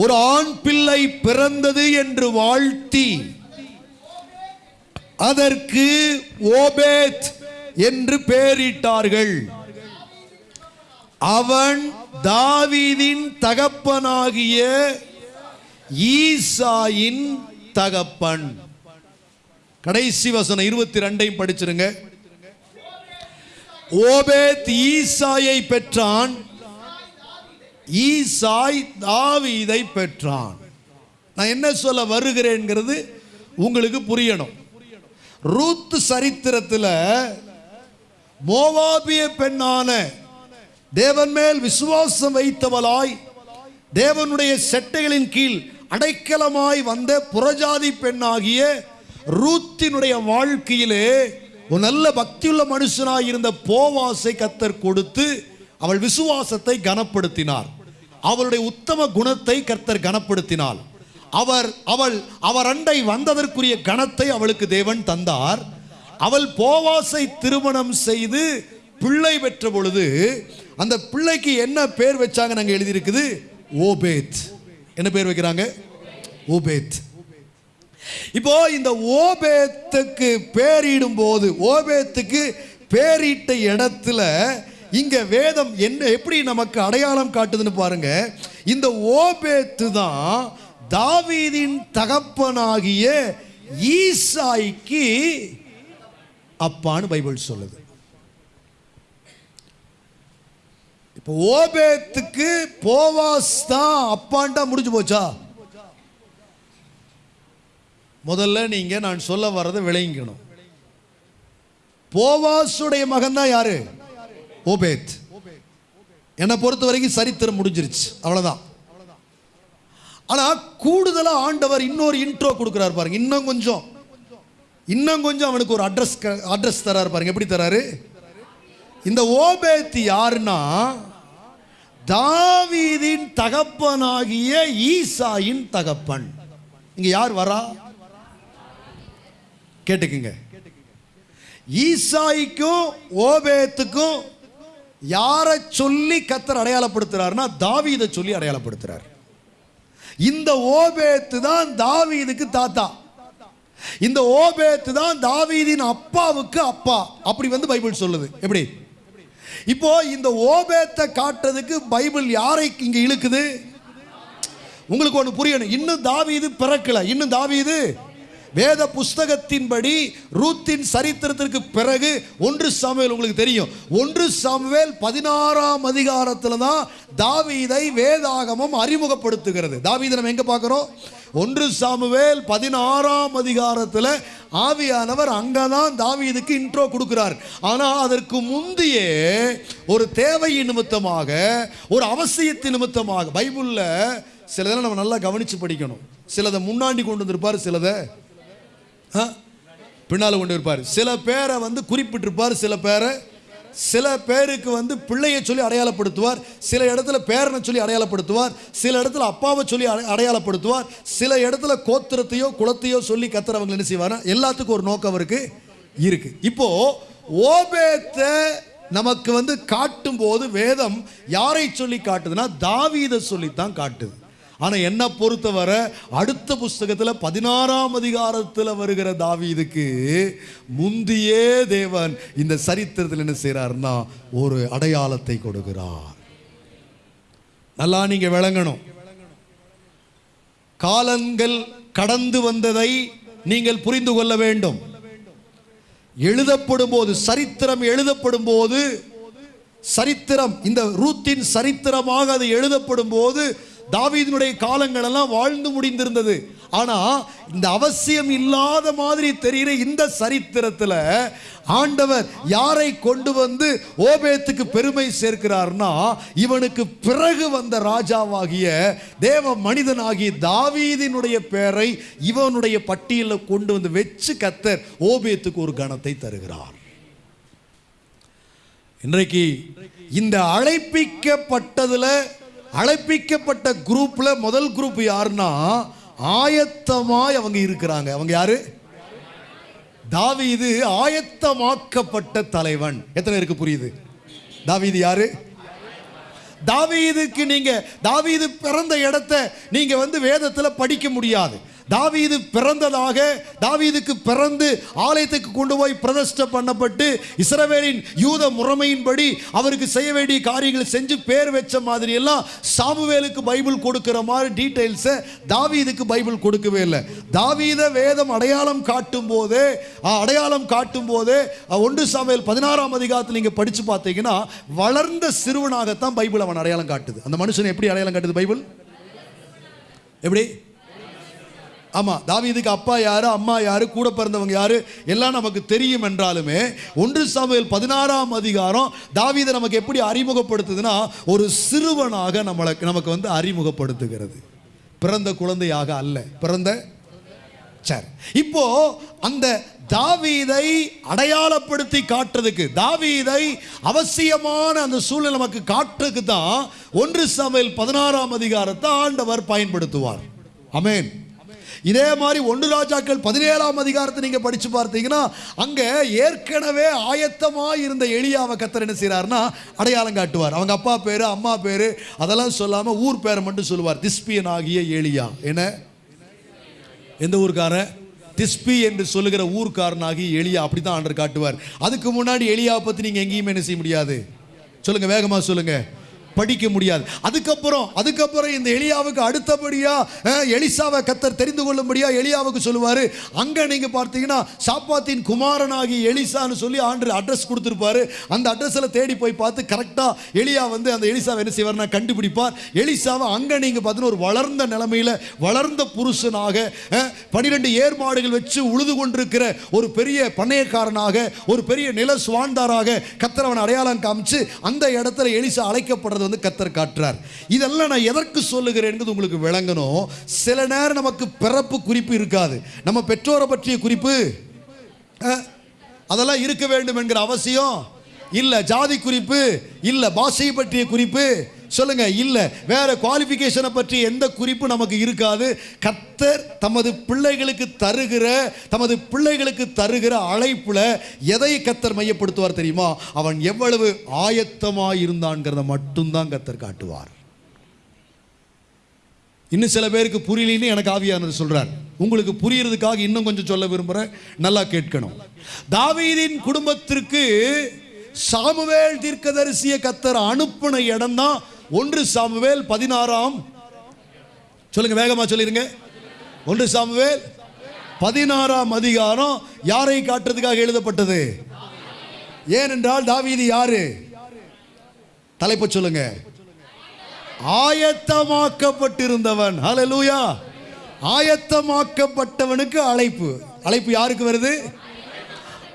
ஒரு ஆண் பிள்ளை பிறந்தது என்று வாழ்த்தி அதற்கு ஓபேத் என்று பெயரிட்டார்கள் அவன் தாவீதின் தகப்பனாகிய ஈசாயின் தகப்பன். கடைசி வசனம் இருபத்தி ரெண்டையும் படிச்சிருங்க. ஓபேத் ஈசாயை பெற்றான். ஈசாய் தாவீதை பெற்றான். நான் என்ன சொல்ல வருகிறேன்ங்கிறது உங்களுக்கு புரியணும். ரூத் சரித்திரத்தில் மோவாபிய பெண்ணான தேவன் மேல் விசுவாசம் வைத்தவளாய் தேவனுடைய செட்டைகளின் கீழ் அடைக்கலமாய் வந்த புறஜாதி பெண்ணாகிய ரூத்தினுடைய வாழ்க்கையிலே ஒரு நல்ல பக்தியுள்ள மனுஷனாய் இருந்த போவாசை கத்தர் கொடுத்து அவள் விசுவாசத்தை கனப்படுத்தினார். அவளுடைய உத்தம குணத்தை கர்த்தர் கனப்படுத்தினாள் அவர் அவள் அவர் அண்டை வந்ததற்குரிய கணத்தை அவளுக்கு தேவன் தந்தார். அவள் போவாசை திருமணம் செய்து பிள்ளை பெற்ற பொழுது அந்த பிள்ளைக்கு என்ன பேர் வச்சாங்க நாங்க எழுதியிருக்குது? ஓபேத். என்ன பேர் வைக்கிறாங்க? ஓபேத். இப்போ இந்த ஓபேத்துக்கு பேரிடும் போது ஓபேத்துக்கு பேரிட்ட இடத்துல இங்க வேதம் என்ன எப்படி நமக்கு அடையாளம் காட்டுதுன்னு பாருங்க. இந்த ஓபேத்து தான் தாவீதின் தகப்பனாகிய ஈசாய்க்கு அப்பான்னு பைபிள் சொல்லுது. இப்போ ஓபேத்துக்கு போவாஸ் தான் அப்பான்ட்டா முடிஞ்சு போச்சா? முதல்ல நீங்க நான் சொல்ல வர்றதை விளங்கிக்கணும். போவாசுடைய மகன் தான் யாரு? ஓபேத். என்னை பொறுத்த வரைக்கும் சரித்திரம் முடிஞ்சிருச்சு. அவ்வளவுதான். ஆனா கூடுதலா ஆண்டவர் இன்னொரு இன்ட்ரோ கொடுக்குறாரு பாருங்க. இன்னும் கொஞ்சம். இன்னும் கொஞ்சம் அவனுக்கு ஒரு அட்ரஸ் அட்ரஸ் தராரு பாருங்க. எப்படி தராரு? இந்த ஓபேத் யாருன்னா தாவீதின் தகப்பனாகிய ஈசாயின் தகப்பன். இங்க யார் வரா? கேட்டுக்குங்க. ஈசாய்க்கும் ஓபேத்துக்கும் யாரை சொல்லி கத்தர் அடையாளப்படுத்துறாருன்னா தாவீதை சொல்லி அடையாளப்படுத்துறார். இந்த ஓபேத்து தான் தாவீதுக்கு தாத்தா. இந்த ஓபேத்து தான் தாவீதின் அப்பாவுக்கு அப்பா. அப்படி வந்து பைபிள் சொல்லுது. எப்படி? இப்போ இந்த ஓபேத்தை காட்டுறதுக்கு பைபிள் யாரை இங்க இழுக்குது? உங்களுக்கு ஒன்று புரியணும். இன்னும் தாவீது பிறக்கல. இன்னும் தாவீது வேத புஸ்தகத்தின்படி ரூத்தின் சரித்திரத்திற்கு பிறகு ஒன்று சாமுவேல் உங்களுக்கு தெரியும். ஒன்று சாமுவேல் பதினாறாம் அதிகாரத்தில் தான் தாவீதை வேதாகமம் அறிமுகப்படுத்துகிறது. தாவீதை நம்ம எங்கே பார்க்குறோம்? ஒன்று சாமுவேல் பதினாறாம் அதிகாரத்தில் ஆவியானவர் அங்கே தான் தாவீதுக்கு இன்ட்ரோ கொடுக்கிறார். ஆனால் அதற்கு முந்தையே ஒரு தேவையின் நிமித்தமாக ஒரு அவசியத்தின் நிமித்தமாக பைபிளில் சிலதெல்லாம் நம்ம நல்லா கவனித்து படிக்கணும். சிலதை முன்னாடி கொண்டு வந்திருப்பார் சிலதை ஆ? கொண்டு இருப்பார் சில பேரை வந்து குறிப்பிட்டிருப்பார் சில பேரை சில பேருக்கு வந்து பிள்ளையை சொல்லி அடையாளப்படுத்துவார் சில இடத்துல பேரனை சொல்லி அடையாளப்படுத்துவார் சில இடத்துல அப்பாவை சொல்லி அடையாளப்படுத்துவார் சில இடத்துல கோத்திரத்தையோ குலத்தையோ சொல்லி கத்துறவங்க என்ன செய்வார் எல்லாத்துக்கும் ஒரு நோக்கம் இருக்கு இருக்கு. இப்போ ஓபேத்தை நமக்கு வந்து காட்டும் போது வேதம் யாரை சொல்லி காட்டுதுன்னா தாவீதை சொல்லித்தான் காட்டுது. ஆனா என்ன பொறுத்தவரை அடுத்த புஸ்தகத்துல பதினாறாம் அதிகாரத்துல வருகிற தாவீதுக்கு முந்தியே தேவன் இந்த சரித்திரத்தில் என்ன செய்றாருன்னா ஒரு அடையாளத்தை கொடுக்கிறார். நல்லா நீங்க விளங்கணும். காலங்கள் கடந்து வந்ததை நீங்கள் புரிந்து கொள்ள வேண்டும். எழுதப்படும் போது சரித்திரம் எழுதப்படும் போது சரித்திரம் இந்த ரூத்தின் சரித்திரமாக அது எழுதப்படும் போது தாவீதினுடைய காலங்கள் எல்லாம் வாழ்ந்து முடிந்திருந்தது. ஆனா இந்த அவசியம் இல்லாத மாதிரி தெரிகிற இந்த சரித்திரத்துல ஆண்டவர் யாரை கொண்டு வந்து ஓபேத்துக்கு பெருமை சேர்க்கிறார்னா இவனுக்கு பிறகு வந்த ராஜாவாகிய தேவ மனிதனாகிய தாவீதினுடைய பெயரை இவனுடைய பட்டியலில் கொண்டு வந்து வச்சு கத்தர் ஓபேத்துக்கு ஒரு கணத்தை தருகிறார். இன்றைக்கு இந்த அழைப்பிக்கப்பட்டதுல அழைப்பிக்கப்பட்ட குரூப்பில் முதல் குரூப் யாருன்னா ஆயத்தமாய் அவங்க இருக்கிறாங்க. அவங்க யாரு? தாவீது ஆயத்தமாக்கப்பட்ட தலைவன். எத்தனை பேருக்கு புரியுது? தாவீது யாரு? தாவீதுக்கு நீங்க தாவீது பிறந்த இடத்த நீங்க வந்து வேதத்தில் படிக்க முடியாது. தாவீது பிறந்ததாக தாவீதுக்கு பிறந்து ஆலயத்துக்கு கொண்டு போய் பிரதஷ்ட பண்ணப்பட்டு இஸ்ரவேலின் யூத முறைமையின்படி அவருக்கு செய்ய வேண்டிய காரியங்களை செஞ்சு பேர் வச்ச மாதிரி எல்லாம் சாமுவேலுக்கு பைபிள் கொடுக்கிற மாதிரி டீட்டெயில்ஸை தாவீதுக்கு பைபிள் கொடுக்கவே இல்லை. தாவீத வேதம் அடையாளம் காட்டும் போதே அடையாளம் காட்டும் போதே ஒன்று சாமுவேல் பதினாறாம் அதிகாரத்தில் நீங்கள் படித்து பார்த்தீங்கன்னா வளர்ந்த சிறுவனாகத்தான் பைபிள் அவன் அடையாளம் காட்டுது. அந்த மனுஷன் எப்படி அடையாளம் காட்டுது பைபிள்? எப்படி? ஆமாம் தாவீதுக்கு அப்பா யார் அம்மா யார் கூட பிறந்தவங்க யார்? எல்லாம் நமக்கு தெரியும் என்றாலுமே ஒன்று சமையல் பதினாறாம் அதிகாரம் தாவீதை நமக்கு எப்படி அறிமுகப்படுத்துதுன்னா ஒரு சிறுவனாக நம்மளை நமக்கு வந்து அறிமுகப்படுத்துகிறது. பிறந்த குழந்தையாக அல்ல. பிறந்த சரி. இப்போ அந்த தாவீதை அடையாளப்படுத்தி காட்டுறதுக்கு தாவீதை அவசியமான அந்த சூழ்நிலை நமக்கு காட்டுறதுக்கு தான் ஒன்று சமையல் பதினாறாம் அதிகாரத்தை ஆண்டவர் பயன்படுத்துவார். அமேன். இதே மாதிரி ஒன்று ராஜாக்கள் பதினேழாம் அதிகாரத்தை நீங்கள் படித்து பார்த்தீங்கன்னா அங்கே ஏற்கனவே ஆயத்தமாக இருந்த எளியாவை கத்தர் என்ன செய்றாருன்னா அடையாளம் காட்டுவார். அவங்க அப்பா பேர் அம்மா பேர் அதெல்லாம் சொல்லாமல் ஊர் பேரை மட்டும் சொல்லுவார். திஸ்பியன் ஆகிய எளியா என்ன? எந்த ஊர்க்காரன்? திஸ்பி என்று சொல்லுகிற ஊர்க்காரனாகி எளியா அப்படி தான் ஆண்டர் காட்டுவார். அதுக்கு முன்னாடி எளியா பற்றி நீங்கள் எங்கேயுமே என்ன செய்ய முடியாது? சொல்லுங்கள் வேகமாக சொல்லுங்கள் படிக்க முடியாது. அதுக்கப்புறம் அதுக்கப்புறம் இந்த எலியாவுக்கு அடுத்தபடியா எலிசாவை கத்தர் தெரிந்து கொள்ளும்படியா எலியாவுக்கு சொல்லுவாரு. அங்க நீங்க பார்த்தீங்கன்னா சாப்பாத்தின் குமாரனாகி எலிசான்னு சொல்லி ஆண்டு அட்ரஸ் கொடுத்துருப்பாரு. அந்த அட்ரஸ்ல தேடி போய் பார்த்து கரெக்டா எலியா வந்து அந்த எலிசாவை என்ன செய்வார்னா கண்டுபிடிப்பார். எலிசாவை அங்க நீங்க பார்த்தீங்கன்னா ஒரு வளர்ந்த நிலைமையில வளர்ந்த புருஷனாக பனிரெண்டு ஏர் மாடுகள் வச்சு உழுது கொண்டிருக்கிற ஒரு பெரிய பண்ணையக்காரனாக ஒரு பெரிய நில சுவாண்டாராக கத்தரவன் அடையாளம் காமிச்சு அந்த இடத்துல எலிசா அழைக்கப்படுறது வந்து கத்தர் காட்டுறார். இதெல்லாம் நான் எதற்கு சொல்லுகிறேன் உங்களுக்கு விளங்கணும். சில நேரம் நமக்கு பிறப்பு குறிப்பு இருக்காது. நம்ம பெற்றோரை பற்றிய குறிப்பு? அதெல்லாம் இருக்க வேண்டும் என்கிற அவசியம்? இல்லை. ஜாதி குறிப்பு? இல்லை. பாஷையை பற்றிய குறிப்பு? சொல்லுங்க இல்ல வேற குவாலிஃபிகேஷனை பற்றி எந்த குறிப்பு நமக்கு இருக்காது. கத்தர் தமது பிள்ளைகளுக்கு தருகிற தமது பிள்ளைகளுக்கு தருகிற அழைப்புல எதை கத்தர் மையப்படுத்துவார் தெரியுமா? அவன் எவ்வளவு ஆயத்தமாய் இருந்தான்ங்கிறத மட்டும்தான் கத்தர் காட்டுவார். இன்னும் சில பேருக்கு புரியலன்னு எனக்கு ஆவியானவர் சொல்றார். உங்களுக்கு புரியறதுக்காக இன்னும் கொஞ்சம் சொல்ல விரும்புறேன். நல்லா கேட்கணும். தாவீதின் குடும்பத்திற்கு சாமுவேல் தீர்க்கதரிசிய கத்தர் அனுப்பின இடம் தான் ஒன்று சாமுவேல் பதினாறாம். சொல்லுங்க வேகமா சொல்லிருங்க. ஒன்று சாமுவேல் பதினாறாம் அதிகாரம் யாரை காட்டுறதுக்காக எழுதப்பட்டது? ஏனென்றால் தாவீது யாரு? தலைப்பு சொல்லுங்க. ஆயத்தமாக்கப்பட்டிருந்தவன். ஹalleluya ஆயத்தமாக்கப்பட்டவனுக்கு அழைப்பு. அழைப்பு யாருக்கு வருது?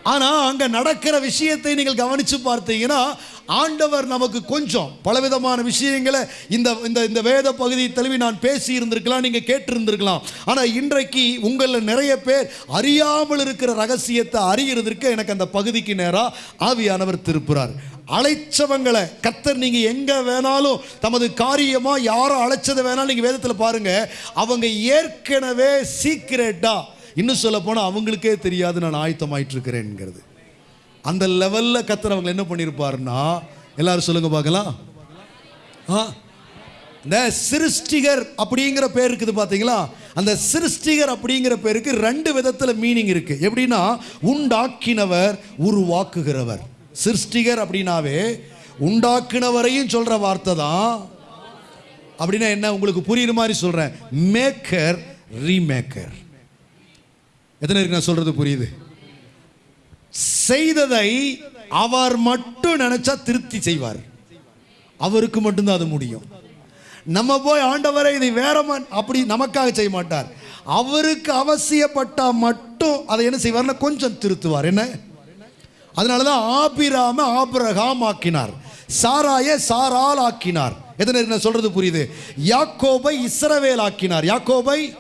ஆனா அங்க நடக்கிற விஷயத்தை நீங்கள் கவனிச்சு பார்த்தீங்கன்னா ஆண்டவர் நமக்கு கொஞ்சம் பலவிதமான விஷயங்களை இந்த இந்த இந்த வேத பகுதி தழுவி நான் பேசி இருந்திருக்கலாம் நீங்கள் கேட்டிருந்திருக்கலாம். ஆனால் இன்றைக்கு உங்களில் நிறைய பேர் அறியாமல் இருக்கிற ரகசியத்தை அறிகிறதற்கு எனக்கு அந்த பகுதிக்கு நேராக ஆவியானவர் திருப்புறார். அழைச்சவங்களை கத்தர் நீங்க எங்க வேணாலும் தமது காரியமா யாரோ அழைச்சதை வேணாலும் நீங்க வேதத்தில் பாருங்க அவங்க ஏற்கனவே சீக்கிரட்டா. இன்னும் சொல்ல போனால் அவங்களுக்கே தெரியாது நான் ஆயத்தமாயிட்டு இருக்கிறேன்ங்கிறது அந்த லெவலில் கத்தர் அவங்க என்ன பண்ணியிருப்பாருன்னா எல்லாரும் சொல்லுங்க பார்க்கலாம். ஆ இந்த சிருஷ்டிகர் அப்படிங்கிற பேர் இருக்குது பார்த்தீங்களா? அந்த சிருஷ்டிகர் அப்படிங்கிற பேருக்கு ரெண்டு விதத்தில் மீனிங் இருக்கு. எப்படின்னா உண்டாக்கினவர் உருவாக்குகிறவர். சிருஷ்டிகர் அப்படின்னாவே உண்டாக்கினவரையும் சொல்கிற வார்த்தை தான். அப்படின்னா என்ன? உங்களுக்கு புரியுற மாதிரி சொல்கிறேன் மேக்கர் ரீமேக்கர் எத்தனை இருக்கு நான் சொல்கிறது புரியுது? செய்ததை அவர் மட்டும் நினைச்சா திருப்தி செய்வார். அவருக்கு மட்டும்தான் அது முடியும். நம்ம போய் ஆண்டவரை இதை வேற அப்படி நமக்காக செய்ய மாட்டார். அவருக்கு அவசியப்பட்டா மட்டும் அதை என்ன செய்வார்னா கொஞ்சம் திருத்துவார். என்ன? அதனால தான் ஆபிராம ஆபிரகாம் ஆக்கினார் சாராய சாரால் ஆக்கினார் எத்தனை என்ன சொல்றது புரியுது? யாக்கோபை இஸ்ரவேல் ஆக்கினார் யாக்கோபை?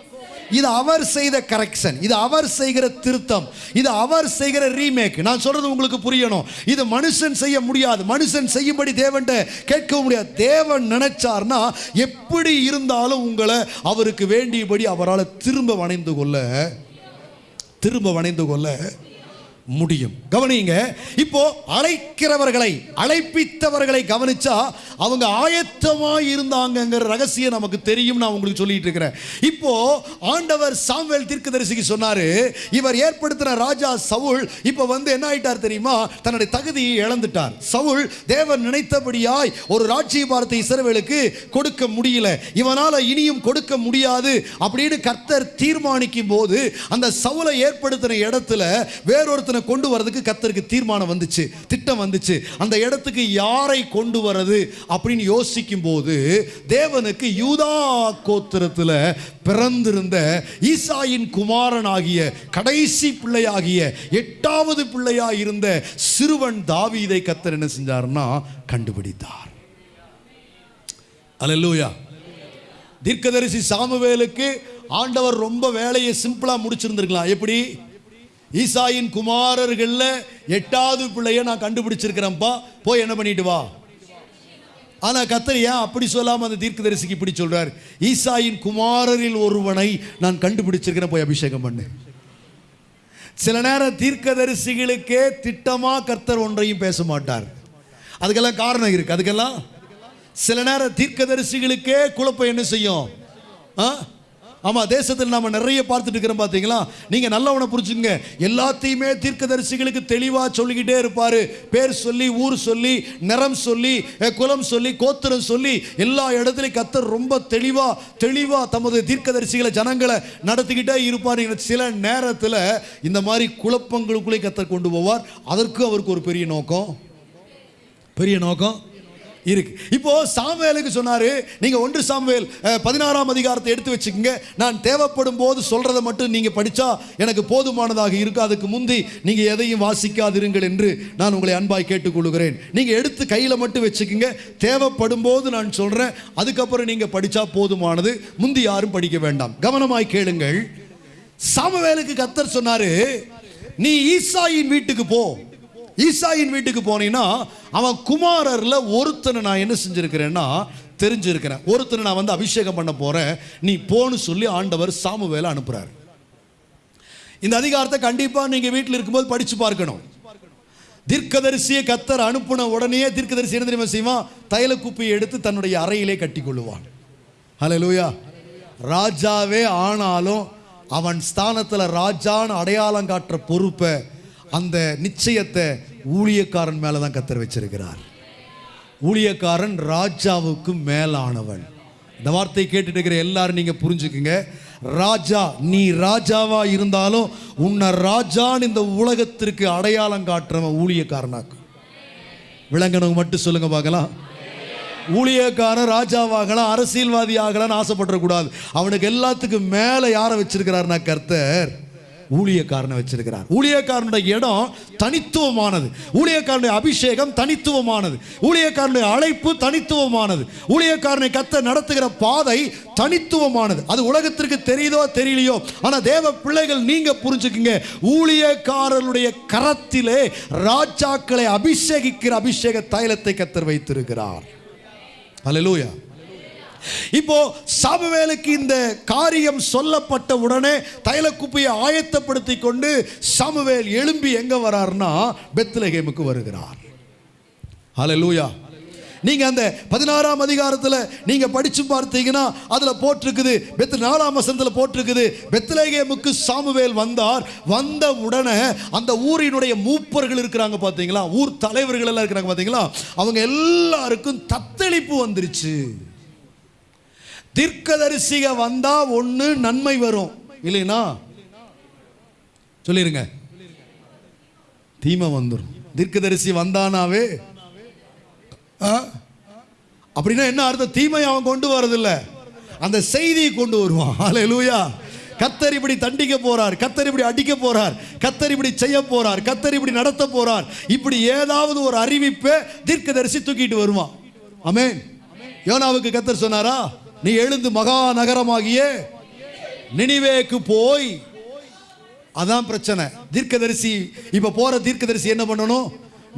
இது அவர் செய்த கரெக்ஷன் இது அவர் செய்கிற திருத்தம். இது அவர் செய்கிற ரீமேக் நான் சொல்றது உங்களுக்கு புரியணும். இது மனுஷன் செய்ய முடியாது. மனுஷன் செய்யும்படி தேவன் கேட்க முடியாது. தேவன் நினைச்சார்னா எப்படி இருந்தாலும் உங்களை அவருக்கு வேண்டியபடி அவரால் திரும்ப வணைந்து கொள்ள திரும்ப வணைந்து கொள்ள முடியும். கவனிங்க இப்போ அழைக்கிறவர்களை அழைப்பித்தவர்களை கவனிச்சா அவங்க ஆயத்தமா இருந்தாங்க ரகசியம் நமக்கு தெரியும் நான் உங்களுக்கு சொல்லிட்டு இருக்கிறேன். இப்போ ஆண்டவர் சாமுவேல் தீர்க்கதரிசிக்கு சொன்னாரு இவர் ஏற்படுத்தின ராஜா சவுல் இப்போ வந்து என்ன ஆயிட்டார் தெரியுமா? தன்னுடைய தகுதியை இழந்துட்டார். சவுல் தேவன் நினைத்தபடியாய் ஒரு ராட்சிய பாரத்தை கொடுக்க முடியல. இவனால இனியும் கொடுக்க முடியாது அப்படின்னு கர்த்தர் தீர்மானிக்கும் போது அந்த சவுலை ஏற்படுத்தின இடத்துல வேறொருத்தர் வேறொருத்தனை கொண்டு வரதுக்கு கத்தருக்கு தீர்மானம் வந்துச்சு திட்டம் வந்துச்சு. அந்த இடத்துக்கு யாரை கொண்டு வரது அப்படின்னு யோசிக்கும் போது தேவனுக்கு யூதா கோத்திரத்தில் பிறந்திருந்த ஈசாயின் குமாரனாகிய கடைசி பிள்ளையாகிய எட்டாவது பிள்ளையாக இருந்த சிறுவன் தாவீதை கத்தர் என்ன செஞ்சார்னா கண்டுபிடித்தார். அல்லேலூயா தீர்க்கதரிசி சாமுவேலுக்கு ஆண்டவர் ரொம்ப வேலையை சிம்பிளா முடிச்சிருந்திருக்கலாம். எப்படி? ஈசாயின் குமாரர்களில் எட்டாவது பிள்ளைய நான் கண்டுபிடிச்சிருக்கிறேன்ப்பா. போய் என்ன பண்ணிட்டு வா. ஆனால் கத்தர் ஏன் அப்படி சொல்லாமல் அந்த தீர்க்க தரிசிக்கு இப்படி சொல்றார்? ஈசாயின் குமாரரில் ஒருவனை நான் கண்டுபிடிச்சிருக்கிறேன் போய் அபிஷேகம் பண்ணு. சில நேரம் தீர்க்கதரிசிகளுக்கே திட்டமா கர்த்தர் ஒன்றையும் பேச மாட்டார். அதுக்கெல்லாம் காரணம் இருக்கு. அதுக்கெல்லாம் சில நேரம் தீர்க்கதரிசிகளுக்கே குழப்பம் என்ன செய்யும்? ஆ? ஆமாம் தேசத்தில் நாம் நிறைய பார்த்துட்டு இருக்கிறோம் பார்த்தீங்களா நீங்கள் நல்லவனை புரிஞ்சுங்க எல்லாத்தையுமே தீர்க்கதரிசிகளுக்கு தெளிவாக சொல்லிக்கிட்டே இருப்பார். பேர் சொல்லி ஊர் சொல்லி நிறம் சொல்லி குலம் சொல்லி கோத்திரம் சொல்லி எல்லா இடத்துலையும் கத்தர் ரொம்ப தெளிவாக தெளிவாக தமது தீர்க்கதரிசிகளை ஜனங்களை நடத்திக்கிட்டே இருப்பார். சில நேரத்தில் இந்த மாதிரி குழப்பங்களுக்குள்ளே கத்தர் கொண்டு போவார். அதற்கு அவருக்கு ஒரு பெரிய நோக்கம். பெரிய நோக்கம்? இருக்கு. இப்போ சாமுவேலுக்கு சொன்னாரு நீங்க ஒன்று சாமுவேல் பதினாறாம் அதிகாரத்தை எடுத்து வச்சுக்கோங்க. நான் தேவைப்படும் போது சொல்றதை மட்டும் நீங்க படிச்சா எனக்கு போதுமானதாக இருக்கு. அதுக்கு முந்தி நீங்க எதையும் வாசிக்காதிருங்கள் என்று நான் உங்களை அன்பாய் கேட்டுக்கொள்கிறேன். நீங்க எடுத்து கையில மட்டும் வச்சுக்கோங்க. தேவைப்படும் போது நான் சொல்றேன். அதுக்கப்புறம் நீங்க படிச்சா போதுமானது. முந்தி யாரும் படிக்க வேண்டாம். கவனமாய் கேளுங்கள். சாமுவேலுக்கு கத்தர் சொன்னாரு நீ ஈசாயின் வீட்டுக்கு போ. ஈசாயின் வீட்டுக்கு போனீங்கன்னா அவன் குமாரரில் ஒருத்தனை நான் என்ன செஞ்சுருக்கிறேன்னா தெரிஞ்சிருக்கிறேன். ஒருத்தனை நான் வந்து அபிஷேகம் பண்ண போகிறேன் நீ போன்னு சொல்லி ஆண்டவர் சாமுவேலை அனுப்புகிறார் இந்த அதிகாரத்தை கண்டிப்பாக நீங்கள் வீட்டில் இருக்கும்போது படித்து பார்க்கணும். தீர்க்கதரிசியை கத்தர் அனுப்பின உடனே தீர்க்கதரிசி என்ன தெரியுமா செய்வான்? தைல குப்பியை எடுத்து தன்னுடைய அறையிலே கட்டி கொள்ளுவான். லூயா ராஜாவே ஆனாலும் அவன் ஸ்தானத்தில் ராஜான்னு அடையாளம் காட்டுற பொறுப்பை அந்த நிச்சயத்தை ஊழியக்காரன் மேலே தான் கத்தர் வச்சிருக்கிறார். ஊழியக்காரன் ராஜாவுக்கு மேலானவன். இந்த வார்த்தையை கேட்டுட்டு இருக்கிற எல்லாரும் நீங்கள் புரிஞ்சுக்குங்க. ராஜா நீ ராஜாவா இருந்தாலும் உன்னை ராஜான்னு இந்த உலகத்திற்கு அடையாளம் காட்டுறவன் ஊழியக்காரனாக்கும் விளங்கனவங்க மட்டும் சொல்லுங்க பார்க்கலாம். ஊழியக்காரன் ராஜாவாகலாம் அரசியல்வாதி ஆகலாம்னு ஆசைப்படக்கூடாது அவனுக்கு எல்லாத்துக்கும் மேலே யாரை வச்சிருக்கிறாருனா கர்த்தர்? ஊழியக்காரனை வச்சிருக்கிறார். ஊழியக்காரனுடைய இடம் தனித்துவமானது. ஊழியக்காரனுடைய அபிஷேகம் தனித்துவமானது. ஊழியக்காரனுடைய அழைப்பு தனித்துவமானது. ஊழியக்காரனை கத்த நடத்துகிற பாதை தனித்துவமானது. அது உலகத்திற்கு தெரியுதோ தெரியலையோ? ஆனால் தேவ பிள்ளைகள் நீங்க புரிஞ்சுக்குங்க. ஊழியக்காரனுடைய கரத்திலே ராஜாக்களை அபிஷேகிக்கிற அபிஷேக தைலத்தை கத்தர் வைத்திருக்கிறார். அல்லேலூயா இப்போ சாமுவேலுக்கு இந்த காரியம் சொல்லப்பட்ட உடனே தைலக்குப்பையை ஆயத்தப்படுத்தி கொண்டு சாமுவேல் எழும்பி எங்க வரார்னா பெத்லகேமுக்கு வருகிறார். ஹalleluya. நீங்க அந்த பதினாறாம் அதிகாரத்தில் நீங்க படிச்சு பார்த்தீங்கன்னா அதுல போட்டிருக்குது பெத் நாலாம் வசனத்தில் போட்டிருக்குது பெத்லகேமுக்கு சாமுவேல் வந்தார். வந்த உடனே அந்த ஊரினுடைய மூப்பர்கள் இருக்கிறாங்க பார்த்தீங்களா? ஊர் தலைவர்கள் எல்லாம் இருக்கிறாங்க பார்த்தீங்களா? அவங்க எல்லாருக்கும் தத்தளிப்பு வந்துருச்சு. தீர்க்கதரிசிக வந்தா ஒன்று நன்மை வரும். இல்லைனா சொல்லிருங்க. தீமை வந்துடும் தீர்க்கதரிசி வந்தானாவே ஆ? அப்படின்னா என்ன அர்த்தம்? தீமை அவன் கொண்டு வரதில்ல. அந்த செய்தியை கொண்டு வருவான். ஹalleluya. கத்தர் இப்படி தண்டிக்க போறார். கத்தர் இப்படி அடிக்க போறார். கத்தர் இப்படி செய்ய போறார். கத்தர் இப்படி நடத்த போறார். இப்படி ஏதாவது ஒரு அறிவிப்பை தீர்க்கதரிசி தூக்கிட்டு வருவான். அமேன் யோனாவுக்கு கத்தர் சொன்னாரா? நீ எழுந்து மகா நகரமாகிய போய். அதான் பிரச்சனை. தீர்க்கதரிசி இப்ப போற தீர்க்கதரிசி என்ன பண்ணணும்?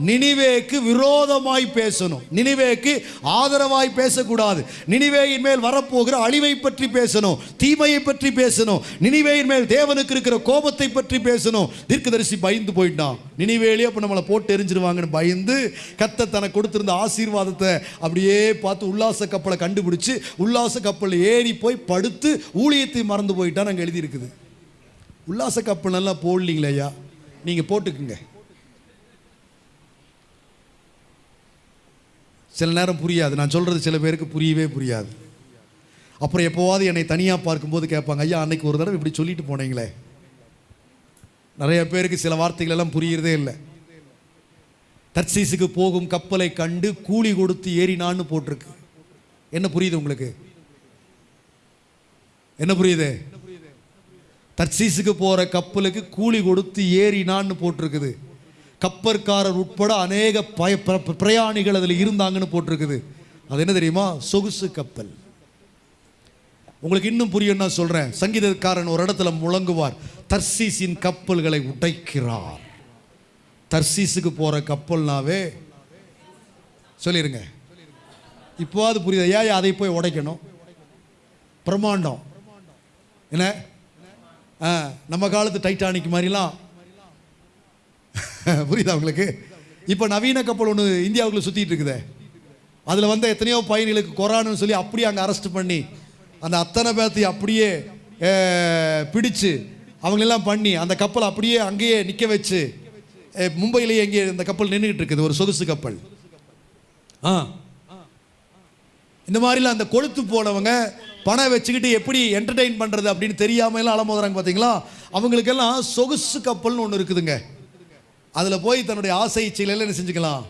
நினிவேக்கு விரோதமாய் பேசணும். நினிவேக்கு ஆதரவாய் பேசக்கூடாது. நினிவேயின் மேல் வரப்போகிற அழிவை பற்றி பேசணும். தீமையை பற்றி பேசணும். நினிவேயின் மேல் தேவனுக்கு இருக்கிற கோபத்தை பற்றி பேசணும். தீர்க்கதரிசி பயந்து போயிட்டான் நினிவேலே அப்போ நம்மளை போட்டு எரிஞ்சிருவாங்கன்னு பயந்து கத்த தனக்கு கொடுத்திருந்த ஆசீர்வாதத்தை அப்படியே பார்த்து உல்லாச கப்பலை கண்டுபிடிச்சு உல்லாச கப்பலில் ஏறி போய் படுத்து ஊழியத்தை மறந்து போயிட்டான் அங்கே எழுதியிருக்குது. உல்லாச கப்பல் நல்லா போடலீங்களே ஐயா நீங்கள் போட்டுக்குங்க. சில நேரம் புரியாது. நான் சொல்கிறது சில பேருக்கு புரியவே புரியாது. அப்புறம் எப்போவாது என்னை தனியாக பார்க்கும்போது கேட்பாங்க ஐயா அன்னைக்கு ஒரு தடவை இப்படி சொல்லிட்டு போனீங்களே. நிறைய பேருக்கு சில வார்த்தைகள் எல்லாம் புரியறதே இல்லை. தர்சீஸுக்கு போகும் கப்பலை கண்டு கூலி கொடுத்து ஏறினான்னு போட்டிருக்கு. என்ன புரியுது உங்களுக்கு? என்ன புரியுது? தர்சீஸுக்கு போகிற கப்பலுக்கு கூலி கொடுத்து ஏறினான்னு போட்டிருக்குது. கப்பற்காரர் உட்பட அநேக பய பிரயாணிகள் அதில் இருந்தாங்கன்னு போட்டிருக்குது. அது என்ன தெரியுமா? சொகுசு கப்பல். உங்களுக்கு இன்னும் புரியும் நான் சொல்றேன். சங்கீதக்காரன் ஒரு இடத்துல முழங்குவார். தர்சீஸின் கப்பல்களை உடைக்கிறார். தர்சீஸுக்கு போற கப்பல்னாவே சொல்லிருங்க. இப்போவாது புரியுது? ஏன் அதை போய் உடைக்கணும்? பிரம்மாண்டம். என்ன? நம்ம காலத்து டைட்டானிக் மாதிரிலாம் புரியுதா உங்களுக்கு? இப்போ நவீன கப்பல் ஒன்று இந்தியாவுக்குள்ள சுற்றிட்டு இருக்குதே. அதில் வந்த எத்தனையோ பயணிகளுக்கு கொரானுன்னு சொல்லி அப்படியே அங்கே அரெஸ்ட் பண்ணி அந்த அத்தனை பேர்த்தையும் அப்படியே பிடிச்சு அவங்களெல்லாம் பண்ணி அந்த கப்பல் அப்படியே அங்கேயே நிற்க வச்சு மும்பையிலேயே எங்கே இந்த கப்பல் நின்றுக்கிட்டு இருக்குது ஒரு சொகுசு கப்பல். ஆ. இந்த மாதிரிலாம் அந்த கொளுத்து போனவங்க பணம் வச்சுக்கிட்டு எப்படி என்டர்டெயின் பண்ணுறது அப்படின்னு தெரியாமல் எல்லாம் அலமோதுறாங்க பார்த்தீங்களா அவங்களுக்கெல்லாம் சொகுசு கப்பல்னு ஒன்று இருக்குதுங்க. அதில் போய் தன்னுடைய ஆசை இச்சையில என்ன செஞ்சுக்கலாம்?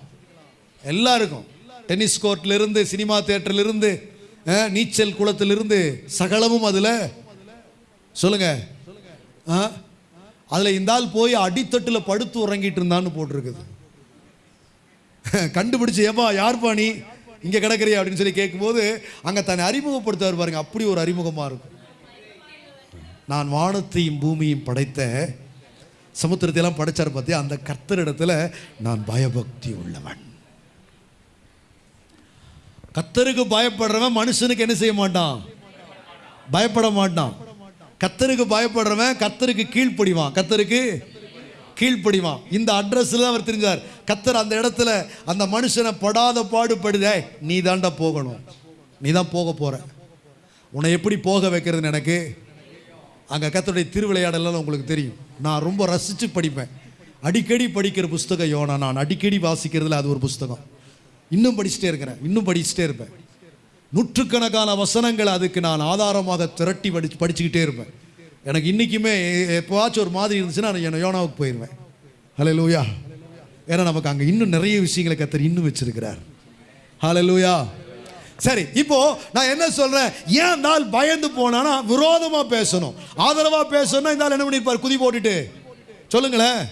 எல்லாருக்கும். டென்னிஸ் கோர்ட்லேருந்து சினிமா தேட்டர்லேருந்து நீச்சல் குளத்திலிருந்து சகலமும் அதில். சொல்லுங்க. ஆ அதில் இந்த ஆள் போய் அடித்தட்டில் படுத்து உறங்கிட்டு இருந்தான்னு போட்டிருக்குது. கண்டுபிடிச்சு ஏப்பா யார்ப்பா நீ? இங்கே கிடக்குறியா? அப்படின்னு சொல்லி கேட்கும்போது அங்கே தன்னை அறிமுகப்படுத்துவார் பாருங்க அப்படி ஒரு அறிமுகமாக இருக்கும். நான் வானத்தையும் பூமியும் படைத்த சமுத்திரத்தை எல்லாம் படைச்சார் பார்த்தியா அந்த கர்த்தரிடத்தில் நான் பயபக்தி உள்ளவன். கத்தருக்கு பயப்படுறவன் மனுஷனுக்கு என்ன செய்ய மாட்டான்? பயப்பட மாட்டான். கத்தருக்கு பயப்படுறவன் கத்தருக்கு கீழ்ப்படிவான். கத்தருக்கு கீழ்ப்படிவான். இந்த அட்ரஸில் அவர் தெரிஞ்சார் கத்தர் அந்த இடத்துல அந்த மனுஷனை படாத பாடுபடுதே. நீ தாண்டா போகணும். நீ தான் போக போகிற உன்னை எப்படி போக வைக்கிறதுன்னு எனக்கு அங்கே கத்தருடைய திருவிளையாடலாம் உங்களுக்கு தெரியும். நான் ரொம்ப ரசித்து படிப்பேன். அடிக்கடி படிக்கிற புஸ்தகம் யோனா நான் அடிக்கடி வாசிக்கிறதுல அது ஒரு புஸ்தகம். இன்னும் படிச்சுட்டே இருக்கிறேன். இன்னும் படிச்சுட்டே இருப்பேன். நூற்றுக்கணக்கான வசனங்கள் அதுக்கு நான் ஆதாரமாக திரட்டி படிச்சு படிச்சுக்கிட்டே இருப்பேன். எனக்கு இன்றைக்குமே எப்போவாச்சும் ஒரு மாதிரி இருந்துச்சுன்னா நான் யோனாவுக்கு போயிடுவேன். ஹலோ லூயா ஏன்னா நமக்கு அங்கே இன்னும் நிறைய விஷயங்களை கத்தர் இன்னும் வச்சுருக்கிறார். ஹலோ லூயா சரி இப்போ நான் என்ன சொல்றேன்? ஏன் இந்த ஆள் பயந்து போனானா விரோதமா பேசணும். ஆதரவா பேசணும்னா இந்த ஆள் என்ன பண்ணிருப்பார்? குதி போட்டுட்டு. சொல்லுங்களேன்.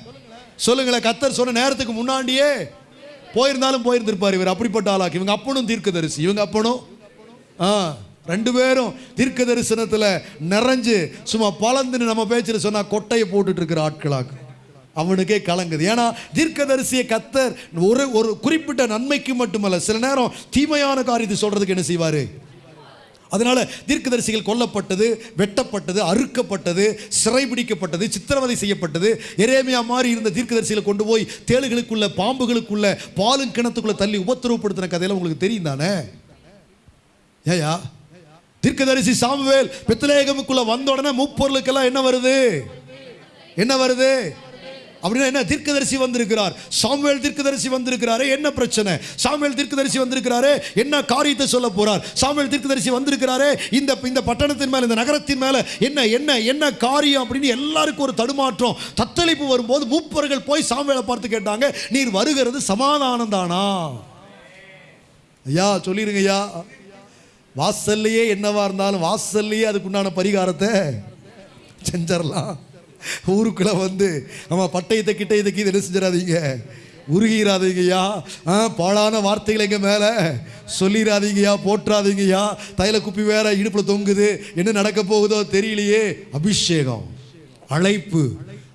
சொல்லுங்களேன் கத்தர் சொன்ன நேரத்துக்கு முன்னாடியே போயிருந்தாலும் போயிருந்திருப்பார் இவர். அப்படிப்பட்ட ஆளாக்கு. இவங்க அப்பனும் தீர்க்கதரிசி. இவங்க அப்பனும் ஆ ரெண்டு பேரும் தீர்க்க தரிசனத்தில் நிறைஞ்சு சும்மா பலந்துன்னு நம்ம பேச்சில் சொன்னா கொட்டையை போட்டுட்டு இருக்கிற ஆட்களாக்கு. அவனுக்கே கலங்குது. ஏன்னா தீர்க்கதரிசிய கத்தர் ஒரு ஒரு குறிப்பிட்ட நன்மைக்கு மட்டுமல்ல சில நேரம் தீமையான காரியத்தை சொல்றதுக்கு என்ன செய்வார்? அதனால தீர்க்கதரிசிகள் கொல்லப்பட்டது வெட்டப்பட்டது அறுக்கப்பட்டது சிறைபிடிக்கப்பட்டது சித்திரவதை செய்யப்பட்டது. எரேமியா மாதிரி இருந்த தீர்க்கதரிசிகளை கொண்டு போய் தேளுகளுக்குள்ள பாம்புகளுக்குள்ள பாலும் கிணத்துக்குள்ள தள்ளி உபத்திரவப்படுத்தின கதையில் உங்களுக்கு தெரியும் தானே? ஏயா தீர்க்கதரிசி சாமுவேல் பெத்லேகமுக்குள்ள வந்த உடனே முப்பொருளுக்கெல்லாம் என்ன வருது? என்ன வருது? அப்படின்னா என்ன? தீர்க்கதரிசி வந்திருக்கிறார். சாமுவேல் தீர்க்கதரிசி வந்திருக்கிறாரு என்ன பிரச்சனை? சாமுவேல் தீர்க்கதரிசி வந்திருக்கிறாரு என்ன காரியத்தை சொல்ல போறார்? சாமுவேல் தீர்க்கதரிசி வந்திருக்கிறாரு இந்த இந்த பட்டணத்தின் மேல இந்த நகரத்தின் மேல என்ன என்ன என்ன காரியம் அப்படின்னு எல்லாருக்கும் ஒரு தடுமாற்றம். தத்தளிப்பு வரும்போது மூப்பர்கள் போய் சாமுவேலை பார்த்து கேட்டாங்க நீர் வருகிறது சமாதானம் தானா ஐயா சொல்லிருங்க ஐயா. வாசல்லையே என்னவா இருந்தாலும் வாசல்லையே அதுக்குண்டான பரிகாரத்தை செஞ்சிடலாம். ஊருக்குள்ள வந்து நம்ம பட்டயத்தை கிட்ட இதுக்கு இது என்ன செஞ்சிடாதீங்க? உருகிறாதீங்கய்யா ஆ பாழான வார்த்தைகளை எங்கள் மேலே. சொல்லிடாதீங்கய்யா போற்றாதீங்கய்யா. தைல குப்பி வேற இடுப்பில் தொங்குது. என்ன நடக்க போகுதோ தெரியலையே. அபிஷேகம் அழைப்பு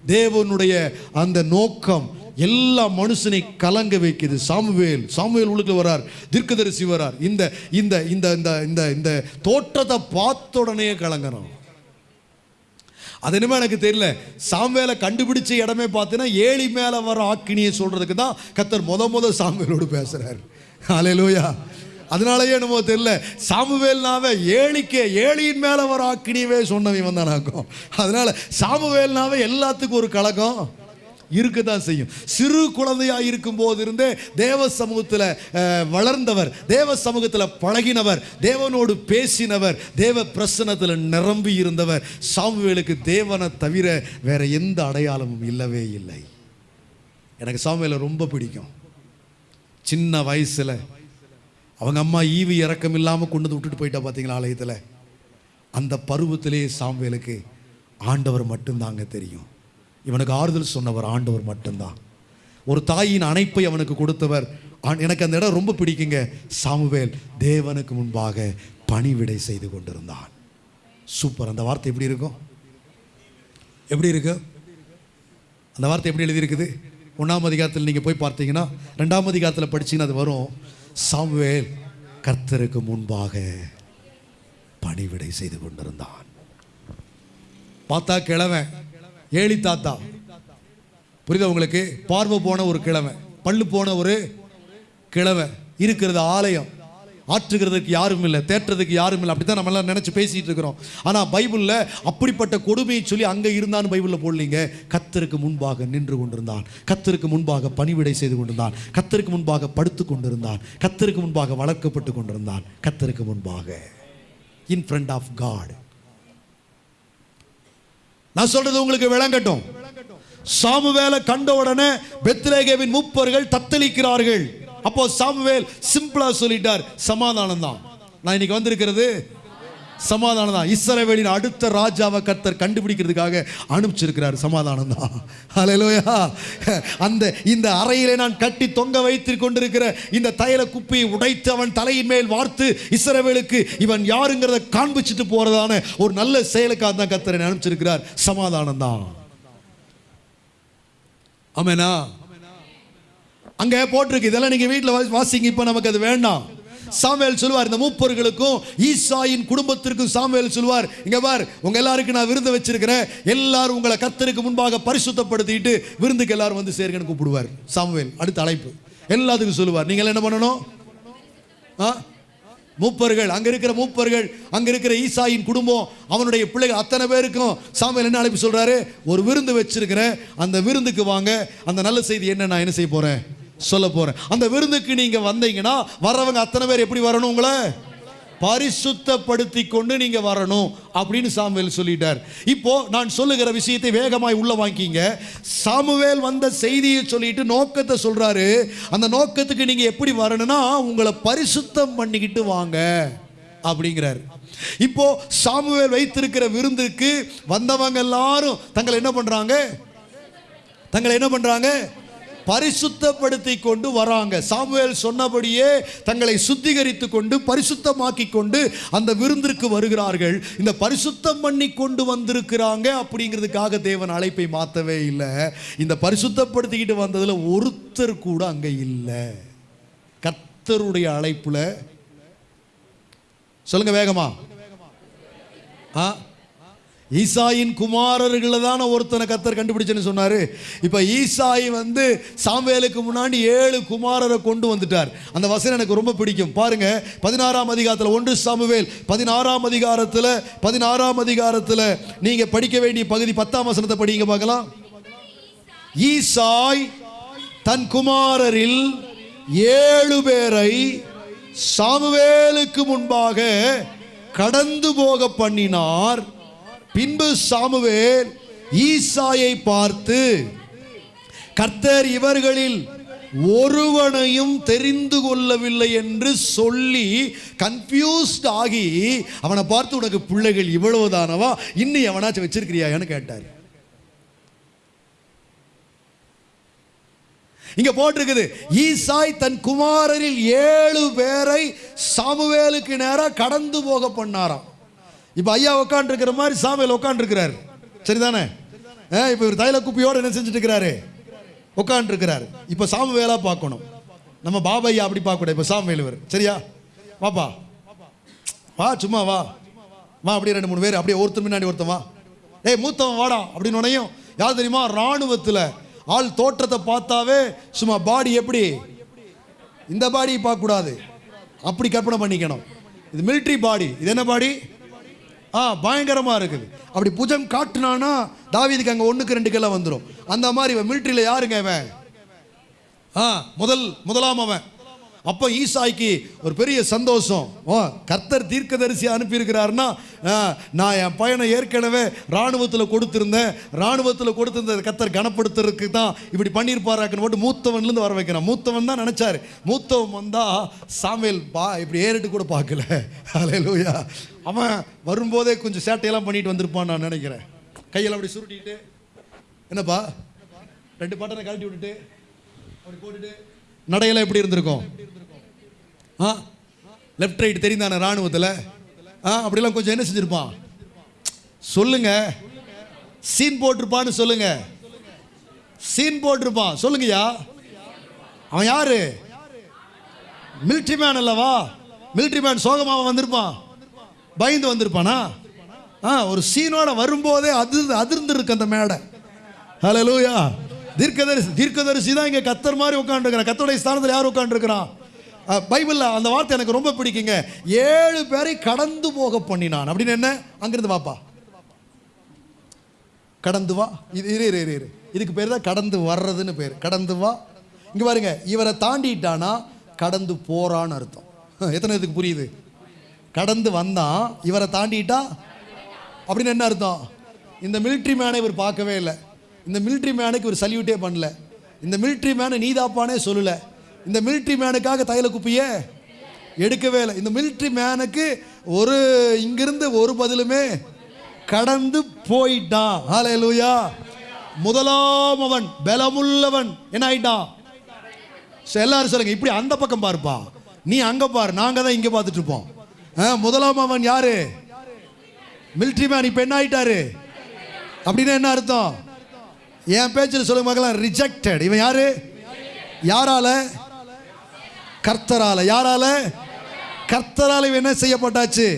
தேவனுடைய அந்த நோக்கம் எல்லா மனுஷனை கலங்க வைக்குது. சாமுவேல் சாமுவேல் உழுக்க வரார் தீர்க்கதரிசி வரார் இந்த இந்த இந்த இந்த இந்த இந்த தோற்றத்தை பார்த்த உடனே கலங்குறோம் அது என்னமோ எனக்கு தெரியல. சாம்வேலை கண்டுபிடிச்ச இடமே பார்த்தீங்கன்னா ஏழி மேலே வர ஆக்கினியை சொல்கிறதுக்கு தான் கத்தர் முத முத சாம்வேலோடு பேசுகிறார் அலையலூயா அதனாலயே என்னமோ தெரியல. சாமுவேல்னாவே ஏழிக்கே ஏழியின் மேலே வர ஆக்கினியவே சொன்னவன் வந்தானாக்கும் அதனால சாமுவேல்னாவே எல்லாத்துக்கும் ஒரு கழகம் இருக்க தான் செய்யும். சிறு குழந்தையாக இருக்கும் போது இருந்தே தேவ சமூகத்தில் வளர்ந்தவர் தேவ சமூகத்தில் பழகினவர் தேவனோடு பேசினவர் தேவ பிரசனத்தில் நிரம்பி இருந்தவர் சாமுவேலுக்கு தேவனை தவிர வேற எந்த அடையாளமும் இல்லவே இல்லை. எனக்கு சாமுவேலை ரொம்ப பிடிக்கும். சின்ன வயசில் அவங்க அம்மா ஈவி இறக்கம் இல்லாமல் கொண்டு வந்து விட்டுட்டு போயிட்டா பார்த்தீங்களா ஆலயத்தில்? அந்த பருவத்திலேயே சாமுவேலுக்கு ஆண்டவர் மட்டும்தாங்க தெரியும். இவனுக்கு ஆறுதல் சொன்னவர் ஆண்டவர் மட்டும்தான். ஒரு தாயின் அணைப்பை அவனுக்கு கொடுத்தவர் எனக்கு அந்த இடம் ரொம்ப பிடிக்குங்க. சாமுவேல் தேவனுக்கு முன்பாக பணிவிடை செய்து கொண்டிருந்தான். சூப்பர். அந்த வார்த்தை எப்படி இருக்கும்? எப்படி இருக்கு? அந்த வார்த்தை எப்படி எழுதியிருக்குது? ஒன்றாம் அதிகாரத்தில் நீங்கள் போய் பார்த்தீங்கன்னா ரெண்டாம் அதிகாரத்தில் படிச்சீங்கன்னா அது வரும். சாமுவேல் கர்த்தருக்கு முன்பாக பணிவிடை செய்து கொண்டிருந்தான். பார்த்தா கிழவன். ஏழி தாத்தா. புரியுதா உங்களுக்கு? பார்வை போன ஒரு கிழமை பல்லு போன ஒரு கிழமை இருக்கிறது ஆலயம். ஆற்றுகிறதுக்கு யாரும் இல்லை தேற்றுறதுக்கு யாரும் இல்லை அப்படி தான் நம்மளாம் நினச்சி பேசிகிட்டு இருக்கிறோம். ஆனால் பைபிளில் அப்படிப்பட்ட கொடுமையை சொல்லி அங்கே இருந்தான்னு பைபிளில் போடலீங்க. கத்தருக்கு முன்பாக நின்று கொண்டிருந்தான். கத்தருக்கு முன்பாக பணிவிடை செய்து கொண்டிருந்தான். கத்தருக்கு முன்பாக படுத்து கொண்டிருந்தான். கத்தருக்கு முன்பாக வளர்க்கப்பட்டு கொண்டிருந்தான். கத்தருக்கு முன்பாக. இன் ஃப்ரண்ட் ஆஃப் காட் நான் சொல்றது உங்களுக்கு விளங்கட்டும். சாமுவேலை கண்ட உடனே பெத்ரேகேவின் மூப்பர்கள் தத்தளிக்கிறார்கள். அப்போ சாமுவேல் சிம்பிளா சொல்லிட்டார் சமாதானம் தான் நான் இன்னைக்கு வந்திருக்கிறது சமாதானம் தான் இஸ்ரவேலின் அடுத்த ராஜாவை கர்த்தர் கண்டுபிடிக்கிறதுக்காக அனுப்பிச்சிருக்கிறார். சமாதானம் தான் ஹalleluya அந்த இந்த அறையிலே நான் கட்டி தொங்க வைத்து கொண்டிருக்கிற இந்த தைல குப்பியை உடைத்து அவன் தலையின் மேல் வார்த்து இஸ்ரவேலுக்கு இவன் யாருங்கிறத காண்பிச்சுட்டு போறதான ஒரு நல்ல செயலுக்காக தான் கர்த்தரை அனுப்பிச்சிருக்கிறார். சமாதானம் தான் ஆமெனா? அங்கே போட்டிருக்கு. இதெல்லாம் நீங்க வீட்டில் வாசிங்க. இப்போ நமக்கு அது வேண்டாம். சாமுவேல் சொல்லுவார் இந்த மூப்பர்களுக்கும் ஈசாயின் குடும்பத்திற்கும் சாமுவேல் சொல்லுவார் இங்க பார் உங்க எல்லாருக்கும் நான் விருந்து வச்சிருக்கிறேன். எல்லாரும் உங்களை கத்தருக்கு முன்பாக பரிசுத்தப்படுத்திட்டு விருந்துக்கு எல்லாரும் வந்து சேர்க்கன்னு கூப்பிடுவார். சாமுவேல் அடுத்த அழைப்பு. எல்லாத்துக்கும் சொல்லுவார் நீங்கள் என்ன பண்ணணும்? ஆ? மூப்பர்கள் அங்க இருக்கிற மூப்பர்கள் அங்க இருக்கிற ஈசாயின் குடும்பம் அவனுடைய பிள்ளைகள் அத்தனை பேருக்கும் சாமியல் என்ன அழைப்பு சொல்றாரு? ஒரு விருந்து வச்சிருக்கிறேன். அந்த விருந்துக்கு வாங்க. அந்த நல்ல செய்தி என்ன நான் என்ன செய்ய போறேன்? சொல்ல போறேன். அந்த விருந்துக்கு நீங்க வந்தீங்கன்னா வர்றவங்க அத்தனை பேர் எப்படி வரணும் உங்களை? பரிசுத்தப்படுத்தி கொண்டு நீங்க வரணும் அப்படின்னு சாமுவேல் சொல்லிட்டார். இப்போ நான் சொல்லுகிற விஷயத்தை வேகமாய் உள்ள வாங்கிங்க சாமுவேல் வந்த செய்தியை சொல்லிட்டு நோக்கத்தை சொல்றாரு. அந்த நோக்கத்துக்கு நீங்க எப்படி வரணும்னா உங்களை பரிசுத்தம் பண்ணிக்கிட்டு வாங்க அப்படிங்கிறார். இப்போ சாமுவேல் வைத்திருக்கிற விருந்துக்கு வந்தவங்க எல்லாரும் தங்களை என்ன பண்றாங்க? தங்களை என்ன பண்றாங்க? பரிசுத்தப்படுத்தி கொண்டு வராங்க. சாமுவேல் சொன்னபடியே தங்களை சுத்திகரித்து கொண்டு பரிசுத்தமாக்கி கொண்டு அந்த விருந்திற்கு வருகிறார்கள். இந்த பரிசுத்தம் பண்ணி கொண்டு வந்திருக்கிறாங்க அப்படிங்கிறதுக்காக தேவன் அழைப்பை மாற்றவே இல்லை. இந்த பரிசுத்தப்படுத்திக்கிட்டு வந்ததில் ஒருத்தர் கூட அங்கே இல்லை. கர்த்தருடைய அழைப்பில் சொல்லுங்க வேகமா. ஆ? ஈசாயின் குமாரர்களை தானே ஒருத்தனை கத்தர் கண்டுபிடிச்சேன்னு சொன்னார். இப்போ ஈசாய் வந்து சாம்வேலுக்கு முன்னாடி ஏழு குமாரரை கொண்டு வந்துட்டார். அந்த வசனம் எனக்கு ரொம்ப பிடிக்கும். பாருங்கள் பதினாறாம் அதிகாரத்தில் ஒன்று சாமுவேல் பதினாறாம் அதிகாரத்தில் பதினாறாம் அதிகாரத்தில் நீங்கள் படிக்க வேண்டிய பகுதி பத்தாம் வசனத்தை படிங்க பார்க்கலாம். ஈசாய் தன் குமாரரில் ஏழு பேரை சாமுவேலுக்கு முன்பாக கடந்து போக பண்ணினார். பின்பு சாமுவேல் ஈசாயை பார்த்து கர்த்தர் இவர்களில் ஒருவனையும் தெரிந்து கொள்ளவில்லை என்று சொல்லி கன்ஃபியூஸ்ட் ஆகி அவனை பார்த்து உனக்கு பிள்ளைகள் இவ்வளவுதானவா? இன்னும் எவனாச்சும் வச்சிருக்கிறியான்னு கேட்டார். இங்க போட்டிருக்குது ஈசாய் தன் குமாரரில் ஏழு பேரை சாமுவேலுக்கு நேராக கடந்து போக பண்ணாராம். இப்போ ஐயா உட்காந்துருக்கிற மாதிரி சாமியில் உட்காந்துருக்கிறார் சரிதானே? ஆ, இப்போ இவர் தைல குப்பியோடு என்ன செஞ்சுட்டு இருக்கிறாரு உட்காந்துருக்கிறாரு இப்போ சாமுவேலா பார்க்கணும். நம்ம பாபையா அப்படி பார்க்கக்கூடாது. இப்போ சாமி வேலுவர் சரியா? வாப்பா. வா சும்மா வா. வா அப்படியே ரெண்டு மூணு பேர். அப்படியே ஒருத்தர் முன்னாடி ஒருத்தன் வா. ஏய் மூத்தவன் வாடா அப்படின்னு உனையும் யார் தெரியுமா? ராணுவத்தில் ஆள் தோற்றத்தை பார்த்தாவே சும்மா பாடி எப்படி? இந்த பாடி பார்க்கக்கூடாது. அப்படி கற்பனை பண்ணிக்கணும். இது மிலிட்ரி பாடி இது என்ன பாடி? ஆ பயங்கரமாக இருக்குது. அப்படி புஜம் காட்டினானா தாவீதுக்கு அங்கே ஒன்றுக்கு ரெண்டு கிலோ வந்துடும் அந்த மாதிரி இவன் மிலிட்ரியில் யாருங்க இவன்? ஆ முதல் முதலாம் அவன். அப்போ ஈசாய்க்கு ஒரு பெரிய சந்தோஷம். ஓ கர்த்தர் தீர்க்கதரிசி அனுப்பியிருக்கிறாருன்னா ஆ, நான் என் பையனை ஏற்கனவே இராணுவத்தில் கொடுத்துருந்தேன். இராணுவத்தில் கொடுத்துருந்த கர்த்தர் கனப்படுத்துறதுக்கு தான் இப்படி பண்ணியிருப்பாராக்குன்னு போட்டு மூத்தவன்லேருந்து வர வைக்கிறான். மூத்தவன் தான் நினச்சாரு. மூத்தவன் வந்தால் சாமியல் பா இப்படி ஏறிட்டு கூட பார்க்கல. அலையலூயா அவன் வரும்போதே கொஞ்சம் சேட்டையெல்லாம் பண்ணிட்டு வந்திருப்பான் நான் நினைக்கிறேன். கையெல்லாம் அப்படி சுருட்டிட்டு என்னப்பா? ரெண்டு பட்டனை கழட்டி விட்டுட்டு அப்படி போட்டுட்டு நடையெல்லாம் எப்படி இருந்திருக்கும்? ஆ? லெஃப்ட் ரைட் தெரிந்தானே ராணுவத்தில் ஆ அப்படிலாம் கொஞ்சம் என்ன செஞ்சுருப்பான்? சொல்லுங்க. சீன் போட்டிருப்பான்னு சொல்லுங்க. சீன் போட்டிருப்பான். சொல்லுங்கய்யா. அவன் யாரு? மிலிட்ரி மேன் அல்லவா? மிலிட்ரி மேன் சோகமாக வந்திருப்பான். பயந்து வந்திருப்பானா? ஆ ஒரு சீனோட வரும்போதே அதிர்ந்து அதிர்ந்து இருக்கு அந்த மேடை. ஹலோ லூயா தீர்க்கதரிசி தீர்க்கதரிசி தான் இங்கே கத்தர் மாதிரி உட்காந்துருக்கிறான் கத்தருடைய ஸ்தானத்தில் யார் உட்காந்துருக்கிறான் பைபிளில் அந்த வார்த்தை எனக்கு ரொம்ப பிடிக்குங்க. ஏழு பேரை கடந்து போக பண்ணினான். அப்படின்னு என்ன? அங்கிருந்து வாப்பா. கடந்து வா. இது இரு இரு இரு இரு. இதுக்கு பேர் தான் கடந்து வர்றதுன்னு பேர். கடந்து வா. இங்கே பாருங்க இவரை தாண்டிட்டானா கடந்து போறான்னு அர்த்தம். எத்தனை இதுக்கு புரியுது? கடந்து வந்தான். இவரை தாண்டிட்டா? அப்படின்னு என்ன அர்த்தம்? இந்த மிலிட்ரி மேனை இவர் பார்க்கவே இல்லை. இந்த மிலிட்ரி மேனுக்கு இவர் சல்யூட்டே பண்ணல. இந்த மிலிட்ரி மேனை நீதாப்பானே சொல்லலை. இந்த மிலிட்ரி மேனுக்காக தையல குப்பியே எடுக்கவே இல்லை. இந்த மிலிட்ரி மேனுக்கு ஒரு இங்கிருந்து ஒரு பதிலுமே கடந்து போயிட்டான். ஹalleluya முதலாம் அவன் பலமுள்ளவன். என்ன ஆயிட்டான்? சரி, எல்லாரும் சொல்லுங்க இப்படி அந்த பக்கம் பாருப்பா. நீ அங்க பாரு நாங்க தான் இங்க பார்த்துட்டு இருப்போம். முதலாம் அவன் யாரு? மிலிட்ரி மேன் இப்ப என்ன ஆயிட்டாரு அப்படின்னா என்ன அர்த்தம்? என் பேச்சில் சொல்லுங்க பார்க்கலாம் ரிஜெக்டட் இவன் யாரு? யாரால? கர்த்தரால. யாரால? கர்த்தரால இவன் என்ன செய்யப்பட்டாச்சு?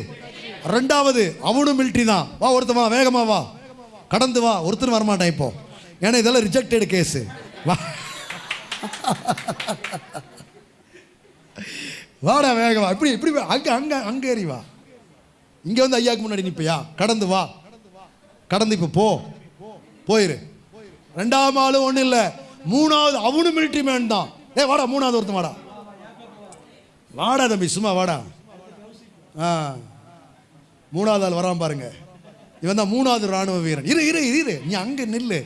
ரெண்டாவது அவனும் மிலிட்ரி தான். வா ஒருத்தன் வா வேகமா வா. கடந்து வா. ஒருத்தர் வரமாட்டான் இப்போ. ஏன்னா இதெல்லாம் ரிஜெக்டட் கேஸு வா. வாடா வேகமா. இப்படி இப்படி வா. அங்க அங்க அங்க ஏறி வா. இங்க வந்து ஐயாக்கு முன்னாடி நிற்பியா கடந்து வா. கடந்து இப்போ போ. போயிரு. ரெண்டாவது ஆளும் ஒன்றும் இல்லை. மூணாவது அவனும் மிலிட்ரி மேன் தான். ஏ வாடா மூணாவது ஒருத்தன் வாடா. வாடா தம்பி சும்மா வாடா. ஆ. மூணாவது ஆள் வரான் பாருங்க. இவன் தான் மூணாவது ராணுவ வீரன். இரு இரு இரு. நீ அங்க நில்லு.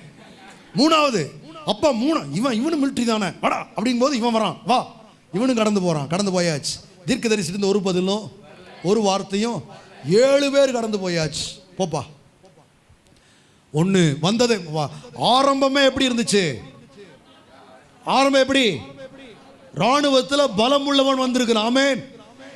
மூணாவது. அப்பா மூணு இவன் இவனும் மிலிட்ரி தானே. வாடா அப்படிங்கும் போது இவன் வரான். வா. இவனும் கடந்து போகிறான் கடந்து போயாச்சு. தீர்க்க தரிசிட்டு ஒரு பதிலும் ஒரு வார்த்தையும் ஏழு பேர் கடந்து போயாச்சு. போப்பா. ஒன்று வந்தது. ஆரம்பமே எப்படி இருந்துச்சு? ஆரம்பம் எப்படி? ராணுவத்தில் பலம் உள்ளவன் வந்திருக்கிறான். ஆமேன்.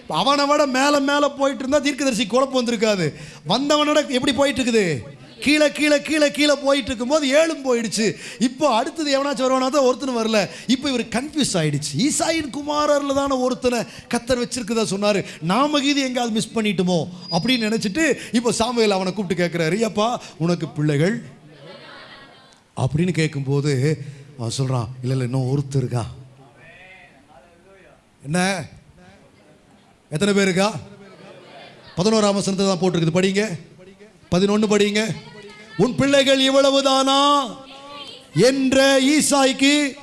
அவனை விட மேலே மேலே போயிட்டு இருந்தால் தீர்க்கதரிசி குழப்பம் வந்திருக்காது. வந்தவனோட எப்படி போயிட்டு இருக்குது? கீழே கீழே கீழே கீழே போயிட்டு இருக்கும்போது ஏழும் போயிடுச்சு. இப்போ அடுத்தது எவனாச்சும் வருவானா தான் ஒருத்தன் வரல. இப்போ இவர் கன்ஃபியூஸ் ஆயிடுச்சு. ஈசாயின் குமாரரில் தானே ஒருத்தனை கத்தர் வச்சிருக்குதா சொன்னார். நாம கீது எங்கேயாவது மிஸ் பண்ணிட்டோமோ அப்படின்னு நினச்சிட்டு இப்போ சாமுவேல் அவனை கூப்பிட்டு கேட்குறாரு அப்பா உனக்கு பிள்ளைகள்? அப்படின்னு கேட்கும்போது அவன் சொல்கிறான் இல்லை இல்லை இன்னும் ஒருத்தர் இருக்கா? என்ன? எத்தனை பேர் இருக்கா? பதினோராம் வசனத்தை தான் போட்டிருக்குது. படிங்க. பதினொன்று படிங்க. உன் பிள்ளைகள் இவ்வளவுதானா? என்ற ஈசாய்க்கு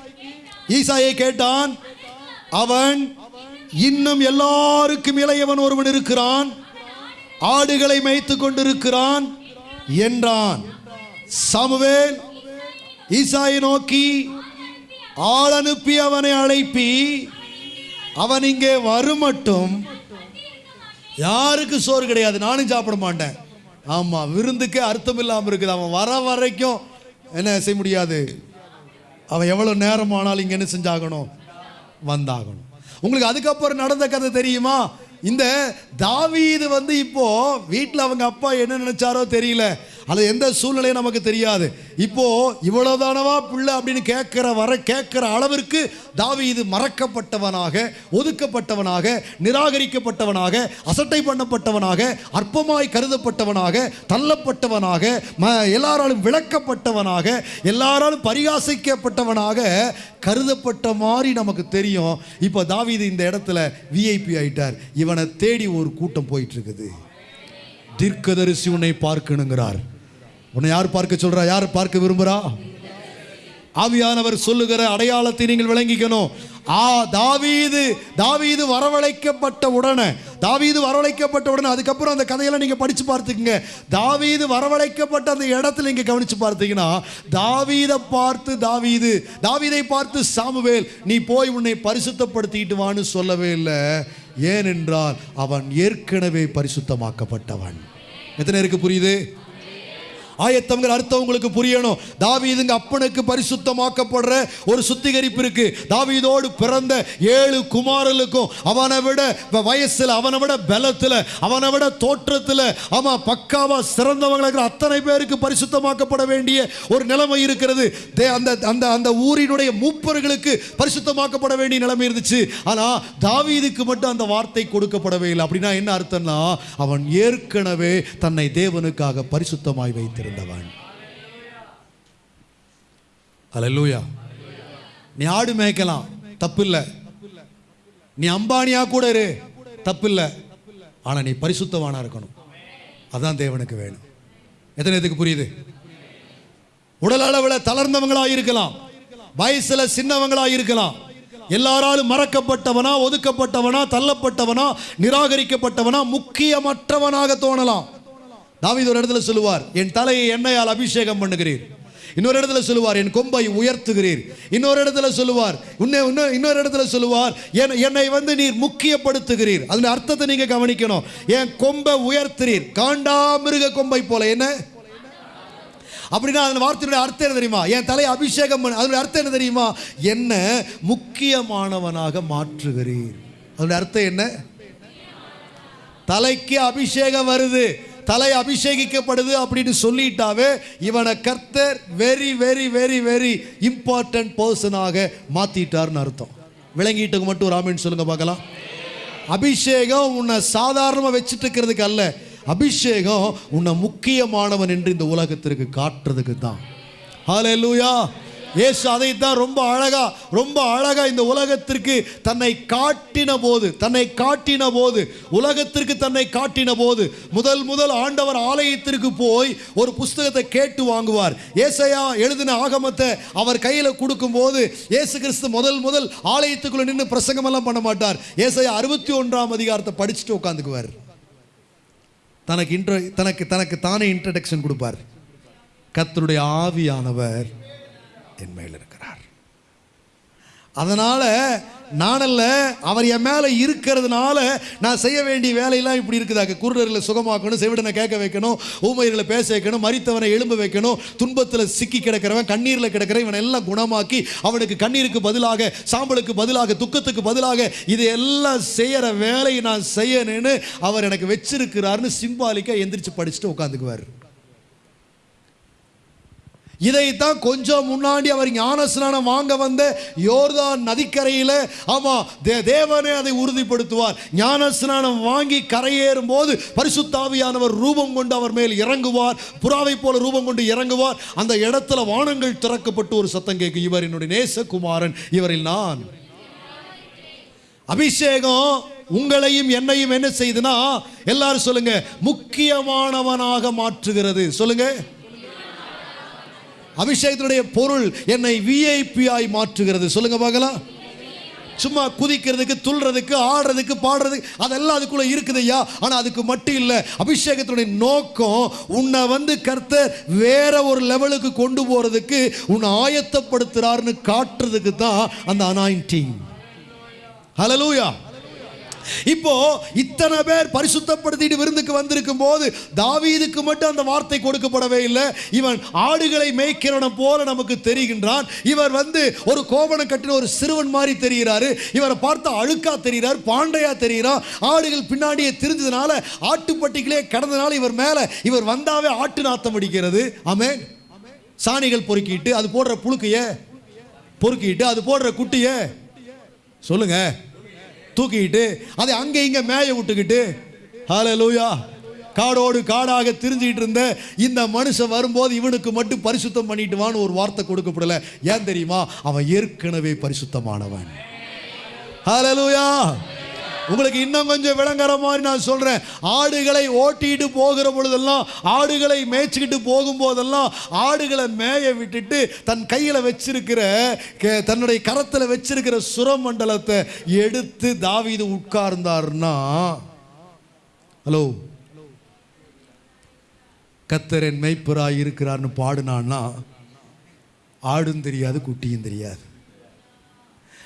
ஈசாயை கேட்டான் அவன் இன்னும் எல்லாருக்கும் இளையவன் ஒருவன் இருக்கிறான். ஆடுகளை மேய்த்து கொண்டிருக்கிறான் என்றான். சமுவேல் ஈசாயை நோக்கி ஆள் அனுப்பி அவனை அழைப்பி. அவன் இங்கே வருமட்டும் யாருக்கு சோறு கிடையாது? நானும் சாப்பிட மாட்டேன். ஆமாம் விருந்துக்கே அர்த்தம் இல்லாமல் இருக்குது. அவன் வர வரைக்கும் என்ன செய்ய முடியாது? அவன் எவ்வளோ நேரம் ஆனாலும் இங்கே என்ன செஞ்சாகணும்? வந்தாகணும். உங்களுக்கு அதுக்கப்புறம் நடந்த கதை தெரியுமா? இந்த தாவீது வந்து இப்போ வீட்டில் அவங்க அப்பா என்ன நினைச்சாரோ தெரியல. அது எந்த சூழ்நிலையும் நமக்கு தெரியாது. இப்போ இவ்வளவுதானவா பிள்ளை அப்படின்னு கேட்கிற வர கேட்கிற அளவிற்கு தாவீது மறக்கப்பட்டவனாக ஒதுக்கப்பட்டவனாக நிராகரிக்கப்பட்டவனாக அசட்டை பண்ணப்பட்டவனாக அற்பமாய் கருதப்பட்டவனாக தள்ளப்பட்டவனாக ம எல்லாராலும் விளக்கப்பட்டவனாக எல்லாராலும் பரிகாசிக்கப்பட்டவனாக கருதப்பட்ட மாதிரி நமக்கு தெரியும். இப்போ தாவிது இந்த இடத்துல விஐபி ஆயிட்டார். இவனை தேடி ஒரு கூட்டம் போயிட்டு இருக்குது. தீர்க்கதரிசி உன்னை பார்க்கணுங்கிறார். உன்னை யார் பார்க்க சொல்றா? யார் பார்க்க விரும்புறா? ஆவியானவர் சொல்லுகிற அடையாளத்தை நீங்கள் விளங்கிக்கணும். ஆ தாவீது தாவீது வரவழைக்கப்பட்ட உடனே தாவீது வரவழைக்கப்பட்ட உடனே அதுக்கப்புறம் அந்த கதையெல்லாம் நீங்கள் படித்து பார்த்துக்குங்க. தாவீது வரவழைக்கப்பட்ட அந்த இடத்துல நீங்கள் கவனித்து பார்த்தீங்கன்னா தாவீதை பார்த்து தாவீது தாவீதை பார்த்து சாமுவேல் நீ போய் உன்னை பரிசுத்தப்படுத்திக்கிட்டு வான்னு சொல்லவே இல்லை. ஏனென்றால் அவன் ஏற்கனவே பரிசுத்தமாக்கப்பட்டவன். எத்தனை இருக்கு புரியுது? ஆயத்தங்கள் அர்த்தம் உங்களுக்கு புரியணும். தாவீதுங்க அப்பனுக்கு பரிசுத்தமாக்கப்படுற ஒரு சுத்திகரிப்பு இருக்கு. தாவீதோடு பிறந்த ஏழு குமாரலுக்கும் அவனை விட வயசில் வயசுல அவனை விட பலத்துல அவனை விட தோற்றத்துல ஆமா பக்காவா சிறந்தவங்களுக்கு இருக்கிற அத்தனை பேருக்கு பரிசுத்தமாக்கப்பட வேண்டிய ஒரு நிலைமை இருக்கிறது. தே- அந்த அந்த அந்த ஊரினுடைய மூப்பர்களுக்கு பரிசுத்தமாக்கப்பட வேண்டிய நிலைமை இருந்துச்சு. ஆனா தாவீதுக்கு மட்டும் அந்த வார்த்தை கொடுக்கப்படவே இல்லை. அப்படின்னா என்ன அர்த்தம்னா அவன் ஏற்கனவே தன்னை தேவனுக்காக பரிசுத்தமாய் வைத்திருந்தவன் அலல்லூயா நீ ஆடு மேய்க்கலாம் தப்பில்லை. நீ அம்பானியா கூட இரு தப்பில்லை. ஆனா நீ பரிசுத்தவானா இருக்கணும். அதான் தேவனுக்கு வேணும். எத்தனை இதுக்கு புரியுது? உடல் அளவில் தளர்ந்தவங்களா இருக்கலாம். வயசுல சின்னவங்களா இருக்கலாம். எல்லாராலும் மறக்கப்பட்டவனா ஒதுக்கப்பட்டவனா தள்ளப்பட்டவனா நிராகரிக்கப்பட்டவனா முக்கியமற்றவனாக தோணலாம். தாவித ஒரு இடத்துல சொல்லுவார் என் தலையை எண்ணெயால் அபிஷேகம் பண்ணுகிறீர். இன்னொரு இடத்துல சொல்லுவார் என் கொம்பை உயர்த்துகிறீர். இன்னொரு இடத்துல சொல்லுவார் இன்னும் இன்னும் இன்னொரு இடத்துல சொல்லுவார் என்னை வந்து நீர் முக்கியப்படுத்துகிறீர். அதன் அர்த்தத்தை நீங்க கவனிக்கணும். என் கொம்பை உயர்த்துறீர் காண்டாமிருக கொம்பை போல என்ன? அப்படின்னா அந்த வார்த்தையுடைய அர்த்தம் என்ன தெரியுமா? என் தலையை அபிஷேகம் பண்ண அதனுடைய அர்த்தம் என்ன தெரியுமா? என்ன முக்கியமானவனாக மாற்றுகிறீர். அதனுடைய அர்த்தம் என்ன? தலைக்கு அபிஷேகம் வருது. தலை அபிஷேகிக்கப்படுது அப்படின்னு சொல்லிட்டாவே இவனை கர்த்தர் very very very very important பர்சனாக மாத்திட்டார்னு அர்த்தம். விளங்கிட்டுக்கு மட்டும் ஒரு ஆமீன் சொல்லுங்க பார்க்கலாம். அபிஷேகம் உன்னை சாதாரணமாக வச்சுட்டு இருக்கிறதுக்கு அல்ல. அபிஷேகம் உன்னை முக்கியமானவன் என்று இந்த உலகத்திற்கு காட்டுறதுக்கு தான். ஹalleluya இயேசு அதைத்தான் ரொம்ப அழகா ரொம்ப அழகா இந்த உலகத்திற்கு தன்னை காட்டின போது தன்னை காட்டின போது உலகத்திற்கு தன்னை காட்டின போது முதல் முதல் ஆண்டவர் ஆலயத்திற்கு போய் ஒரு புஸ்தகத்தை கேட்டு வாங்குவார். ஏசையா எழுதின ஆகமத்தை அவர் கையில் கொடுக்கும்போது ஏசு கிறிஸ்து முதல் முதல் ஆலயத்துக்குள்ள நின்று பிரசங்கமெல்லாம் பண்ண மாட்டார். ஏசையா அறுபத்தி ஒன்றாம் அதிகாரத்தை படிச்சுட்டு உட்காந்துக்குவார். தனக்கு இன்ட்ரோ தனக்கு தனக்கு தானே இன்ட்ரடக்ஷன் கொடுப்பார். கத்தருடைய ஆவியானவர் என் மேல் இருக்கிறார். அதனால நானல்ல அவர் என் மேலே இருக்கிறதுனால நான் செய்ய வேண்டிய வேலையெல்லாம் இப்படி இருக்குதாக்க. குருடர்களை சுகமாக்கணும் செவிடனை கேட்க வைக்கணும் ஊமையர்களை பேச வைக்கணும் மறித்தவனை எழும்ப வைக்கணும் துன்பத்தில் சிக்கி கிடக்கிறவன் கண்ணீரில் கிடக்கிற இவனை எல்லாம் குணமாக்கி அவனுக்கு கண்ணீருக்கு பதிலாக சாம்பலுக்கு பதிலாக துக்கத்துக்கு பதிலாக இது எல்லாம் செய்கிற வேலையை நான் செய்யணும்னு அவர் எனக்கு வச்சிருக்கிறாருன்னு சிம்பாலிக்காக எந்திரிச்சு படிச்சுட்டு உட்காந்துக்குவார். இதைத்தான் கொஞ்சம் முன்னாடி அவர் ஞானஸ்நானம் வாங்க வந்த யோர்தான் நதிக்கரையில் ஆமாம் தே தேவனே அதை உறுதிப்படுத்துவார். ஞானஸ்நானம் வாங்கி கரையேறும் போது பரிசுத்தாவியானவர் ரூபம் கொண்டு அவர் மேல் இறங்குவார். புறாவை போல ரூபம் கொண்டு இறங்குவார். அந்த இடத்துல வானங்கள் திறக்கப்பட்டு ஒரு சத்தம் கேட்கும் இவர் என்னுடைய நேசகுமாரன் இவரில் நான். அபிஷேகம் உங்களையும் என்னையும் என்ன செய்யுதுன்னா எல்லாரும் சொல்லுங்க முக்கியமானவனாக மாற்றுகிறது. சொல்லுங்க. அபிஷேகத்தினுடைய பொருள் என்னை விஐபியாய் மாற்றுகிறது. சொல்லுங்க பார்க்கலாம். சும்மா குதிக்கிறதுக்கு துள்றதுக்கு ஆடுறதுக்கு பாடுறதுக்கு அதெல்லாம் அதுக்குள்ள இருக்குதுய்யா ஆனா அதுக்கு மட்டும் இல்லை அபிஷேகத்தினுடைய நோக்கம் உன்னை வந்து கர்த்தர் வேற ஒரு லெவலுக்கு கொண்டு போறதுக்கு உன்னை ஆயத்தப்படுத்துறாருன்னு காட்டுறதுக்கு தான் அந்த அனாயிண்டிங் ஹலலூயா இப்போ இத்தனை பேர் பரிசுத்தப்படுத்திட்டு விருந்துக்கு வந்திருக்கும் போது தாவீதுக்கு மட்டும் அந்த வார்த்தை கொடுக்கப்படவே இல்லை. இவன் ஆடுகளை மேய்க்கிறவன போல நமக்கு தெரிகின்றான். இவர் வந்து ஒரு கோவணம் கட்டின ஒரு சிறுவன் மாதிரி தெரிகிறாரு. இவரை பார்த்தா அழுக்கா தெரிகிறார் பாண்டையா தெரிகிறார். ஆடுகள் பின்னாடியே திரிஞ்சதுனால ஆட்டுப்பட்டிகளே கடந்தனால இவர் மேல இவர் வந்தாவே ஆட்டு நாத்தம் அடிக்கிறது. ஆமென். சாணிகள் பொறுக்கிட்டு அது போடுற புழுக்கைய பொறுக்கிட்டு அது போடுற குட்டிய சொல்லுங்க. தூக்கிக்கிட்டு அதை அங்கே இங்கே மேய விட்டுக்கிட்டு ஹalleluya காடோடு காடாக திரிஞ்சிட்டு இருந்த இந்த மனுஷன் வரும்போது இவனுக்கு மட்டும் பரிசுத்தம் பண்ணிட்டு வான்னு ஒரு வார்த்தை கொடுக்கப்படல. ஏன் தெரியுமா? அவன் ஏற்கனவே பரிசுத்தமானவன். ஹalleluya உங்களுக்கு இன்னும் கொஞ்சம் விளங்குற மாதிரி நான் சொல்றேன். ஆடுகளை ஓட்டிட்டு போகிற பொழுதெல்லாம் ஆடுகளை மேய்ச்சிக்கிட்டு போகும்போதெல்லாம் ஆடுகளை மேய விட்டுட்டு தன் கையில் வச்சிருக்கிற கே- தன்னுடைய கரத்தில் வச்சிருக்கிற சுரமண்டலத்தை எடுத்து தாவிது உட்கார்ந்தார்னா ஹலோ கத்தரன் என் மெய்ப்பராய் இருக்கிறார்னு பாடுனான்னா ஆடும் தெரியாது குட்டியும் தெரியாது.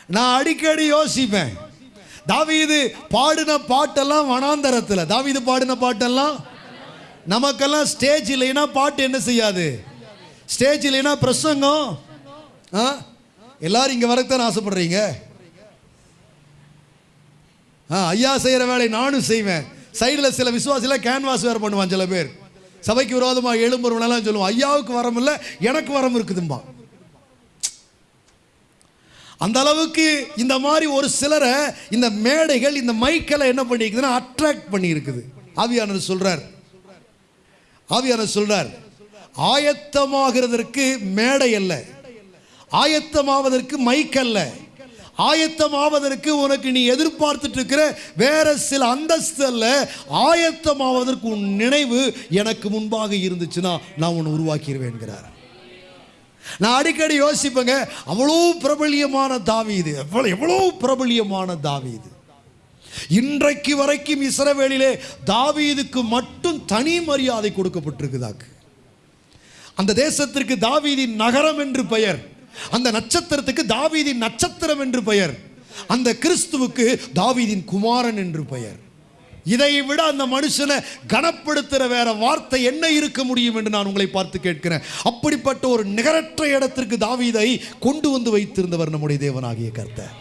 நான் அடிக்கடி யோசிப்பேன். தாவீது பாடின பாட்டெல்லாம் வனாந்தரத்தில். தாவீது பாடின பாட்டெல்லாம் நமக்கெல்லாம் ஸ்டேஜ் இல்லைன்னா பாட்டு என்ன செய்யாது? ஸ்டேஜ் இல்லைன்னா பிரசங்கம். ஆ? எல்லாரும் இங்கே வரத்தான் ஆசைப்படுறீங்க. ஆ ஐயா செய்கிற வேலை நானும் செய்வேன். சைடில் சில விசுவாசில கேன்வாஸ் வேறு பண்ணுவான் சில பேர். சபைக்கு விரோதமாக எழும்புறவனெல்லாம் சொல்லுவான் ஐயாவுக்கு வரமில்லை எனக்கு வரம் இருக்குதும்பா. அந்த அளவுக்கு இந்த மாதிரி ஒரு சிலரை இந்த மேடைகள் இந்த மைக்கெல்லாம் என்ன பண்ணியிருக்குதுன்னா அட்ராக்ட் பண்ணியிருக்குது. ஆவியானவர் சொல்கிறார் ஆவியானவர் சொல்கிறார் ஆயத்தமாகிறதற்கு மேடை அல்ல. ஆயத்தமாவதற்கு மைக் அல்ல. ஆயத்தமாவதற்கு உனக்கு நீ எதிர்பார்த்துட்டு இருக்கிற வேற சில அந்தஸ்து அல்ல. ஆயத்தமாவதற்கு உன் நினைவு எனக்கு முன்பாக இருந்துச்சுன்னா நான் உன்னை உருவாக்கிடுவேன்கிறார் நான் அடிக்கடி யோசிப்பேங்க அவ்வளோ பிரபலியமான தாவீது. எவ்வளோ எவ்வளோ பிரபலியமான தாவீது. இன்றைக்கு வரைக்கும் இஸ்ரவேலிலே தாவீதுக்கு மட்டும் தனி மரியாதை கொடுக்கப்பட்டிருக்குதாக்கு. அந்த தேசத்திற்கு தாவீதின் நகரம் என்று பெயர் அந்த நட்சத்திரத்துக்கு தாவீதின் நட்சத்திரம் என்று பெயர் அந்த கிறிஸ்துவுக்கு தாவீதின் குமாரன் என்று பெயர். இதை விட அந்த மனுஷனை கனப்படுத்துகிற வேற வார்த்தை என்ன இருக்க முடியும் என்று நான் உங்களை பார்த்து கேட்கிறேன். அப்படிப்பட்ட ஒரு நிகரற்ற இடத்திற்கு தாவீதை கொண்டு வந்து வைத்திருந்தவர் நம்முடைய தேவனாகிய கர்த்தர்.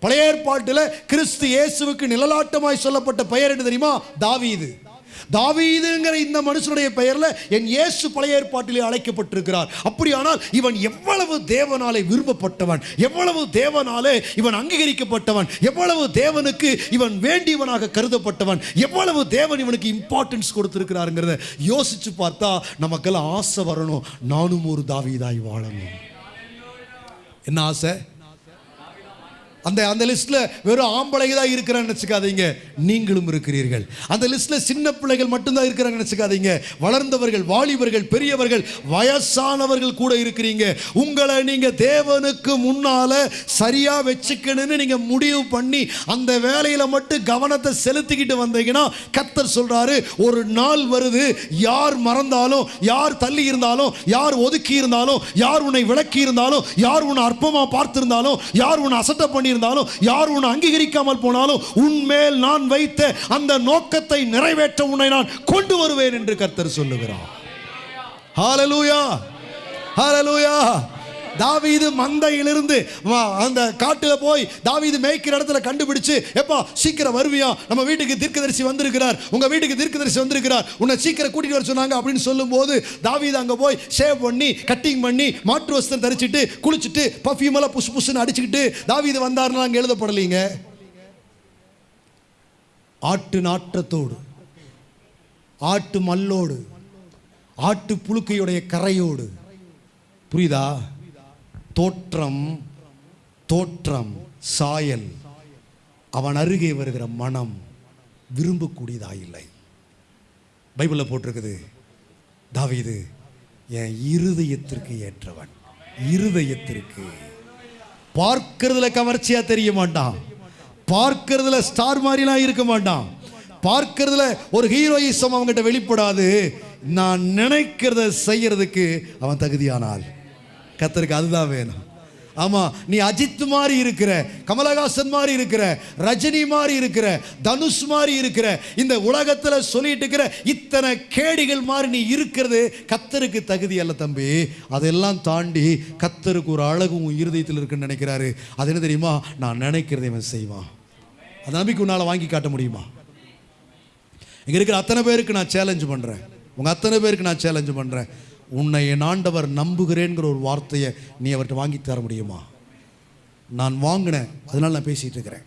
பழைய ஏற்பாட்டில் கிறிஸ்து இயேசுவுக்கு நிழலாட்டமாய் சொல்லப்பட்ட பெயர் என்ன தெரியுமா? தாவீது. தாவீதுங்கிற இந்த மனுஷனுடைய பெயரில் என் இயேசு பழைய ஏற்பாட்டிலே அழைக்கப்பட்டிருக்கிறார். அப்படியானால் இவன் எவ்வளவு தேவனாலே விரும்பப்பட்டவன் எவ்வளவு தேவனாலே இவன் அங்கீகரிக்கப்பட்டவன் எவ்வளவு தேவனுக்கு இவன் வேண்டியவனாக கருதப்பட்டவன் எவ்வளவு தேவன் இவனுக்கு இம்பார்ட்டன்ஸ் கொடுத்திருக்கிறாருங்கிறத யோசிச்சு பார்த்தா நமக்கெல்லாம் ஆசை வரணும். நானும் ஒரு தாவீதாய் வாழணும். என்ன ஆசை? அந்த அந்த லிஸ்ட்ல வெறும் ஆம்பளை தான் இருக்கிறான்னு நினச்சிக்காதீங்க. நீங்களும் இருக்கிறீர்கள். அந்த லிஸ்ட்ல சின்ன பிள்ளைகள் மட்டும்தான் இருக்கிறாங்க நினச்சிக்காதீங்க. வளர்ந்தவர்கள் வாலிபர்கள் பெரியவர்கள் வயசானவர்கள் கூட இருக்கிறீங்க. உங்களை நீங்க தேவனுக்கு முன்னால சரியா வச்சுக்கணும்னு நீங்க முடிவு பண்ணி அந்த வேலையில மட்டும் கவனத்தை செலுத்திக்கிட்டு வந்தீங்கன்னா கத்தர் சொல்றாரு ஒரு நாள் வருது யார் மறந்தாலும் யார் தள்ளி இருந்தாலும் யார் ஒதுக்கி இருந்தாலும் யார் உன்னை விளக்கி இருந்தாலும் யார் உன்னை அற்பமா பார்த்திருந்தாலும் யார் உன்னை அசட்ட இருந்தாலும் யார் உன்னை அங்கீகரிக்காமல் போனாலும் உன்மேல் நான் வைத்த அந்த நோக்கத்தை நிறைவேற்ற உன்னை நான் கொண்டு வருவேன் என்று கர்த்தர் சொல்லுகிறார். ஹாலலூயா ஹாலலூயா தாவீது மந்தையிலிருந்து வா- அந்த காட்டில் போய் தாவீது மேய்க்கிற இடத்துல கண்டுபிடிச்சு எப்பா சீக்கிரம் வருவியா? நம்ம வீட்டுக்கு தீர்க்கதரிசி வந்திருக்கிறார். உங்கள் வீட்டுக்கு தீர்க்கதரிசி வந்திருக்கிறார். உன்னை சீக்கிரம் கூட்டிகிட்டு வர சொன்னாங்க அப்படின்னு சொல்லும்போது தாவீது அங்கே போய் ஷேவ் பண்ணி கட்டிங் பண்ணி மாற்று வஸ்திரம் தரிச்சிட்டு குளிச்சுட்டு பர்ஃபியூம் எல்லாம் புஷ் புஷ்னு அடிச்சுக்கிட்டு தாவீது வந்தாருன்னா அங்கே எழுதப்படலைங்க? ஆட்டு நாற்றத்தோடு ஆட்டு மல்லோடு ஆட்டு புழுக்கையுடைய கரையோடு. புரியுதா? தோற்றம் தோற்றம் சாயல். அவன் அருகே வருகிற மனம் விரும்பக்கூடியதா இல்லை பைபிளில் போட்டிருக்குது தாவிது என் இருதயத்திற்கு ஏற்றவன் இருதயத்திற்கு. பார்க்கறதுல கவர்ச்சியா தெரிய மாட்டான். பார்க்கறதுல ஸ்டார் மாதிரிலாம் இருக்க மாட்டான். பார்க்கறதுல ஒரு ஹீரோயிசம் அவங்ககிட்ட வெளிப்படாது. நான் நினைக்கிறத செய்யறதுக்கு அவன் தகுதியானால் கத்தருக்கு அதுதான் வேணும். ஆமாம் நீ அஜித் மாதிரி இருக்கிற கமலஹாசன் மாதிரி இருக்கிற ரஜினி மாதிரி இருக்கிற தனுஷ் மாதிரி இருக்கிற இந்த உலகத்தில் சொல்லிட்டு இருக்கிற இத்தனை கேடிகள் மாதிரி நீ இருக்கிறது கத்தருக்கு தகுதி அல்ல தம்பி. அதெல்லாம் தாண்டி கத்தருக்கு ஒரு அழகு உன் இருதயத்தில் இருக்குன்னு நினைக்கிறாரு. அது என்ன தெரியுமா? நான் நினைக்கிறதை இவன் செய்வான். அந்த நம்பிக்கை உன்னால் வாங்கி காட்ட முடியுமா? இங்கே இருக்கிற அத்தனை பேருக்கு நான் சேலஞ்சு பண்ணுறேன் உங்கள் அத்தனை பேருக்கு நான் சேலஞ்சு பண்ணுறேன் உன்னை என் ஆண்டவர் நம்புகிறேங்கிற ஒரு வார்த்தையை நீ அவர்கிட்ட வாங்கி தர முடியுமா? நான் வாங்கினேன் அதனால் நான் பேசிகிட்டு இருக்கிறேன்.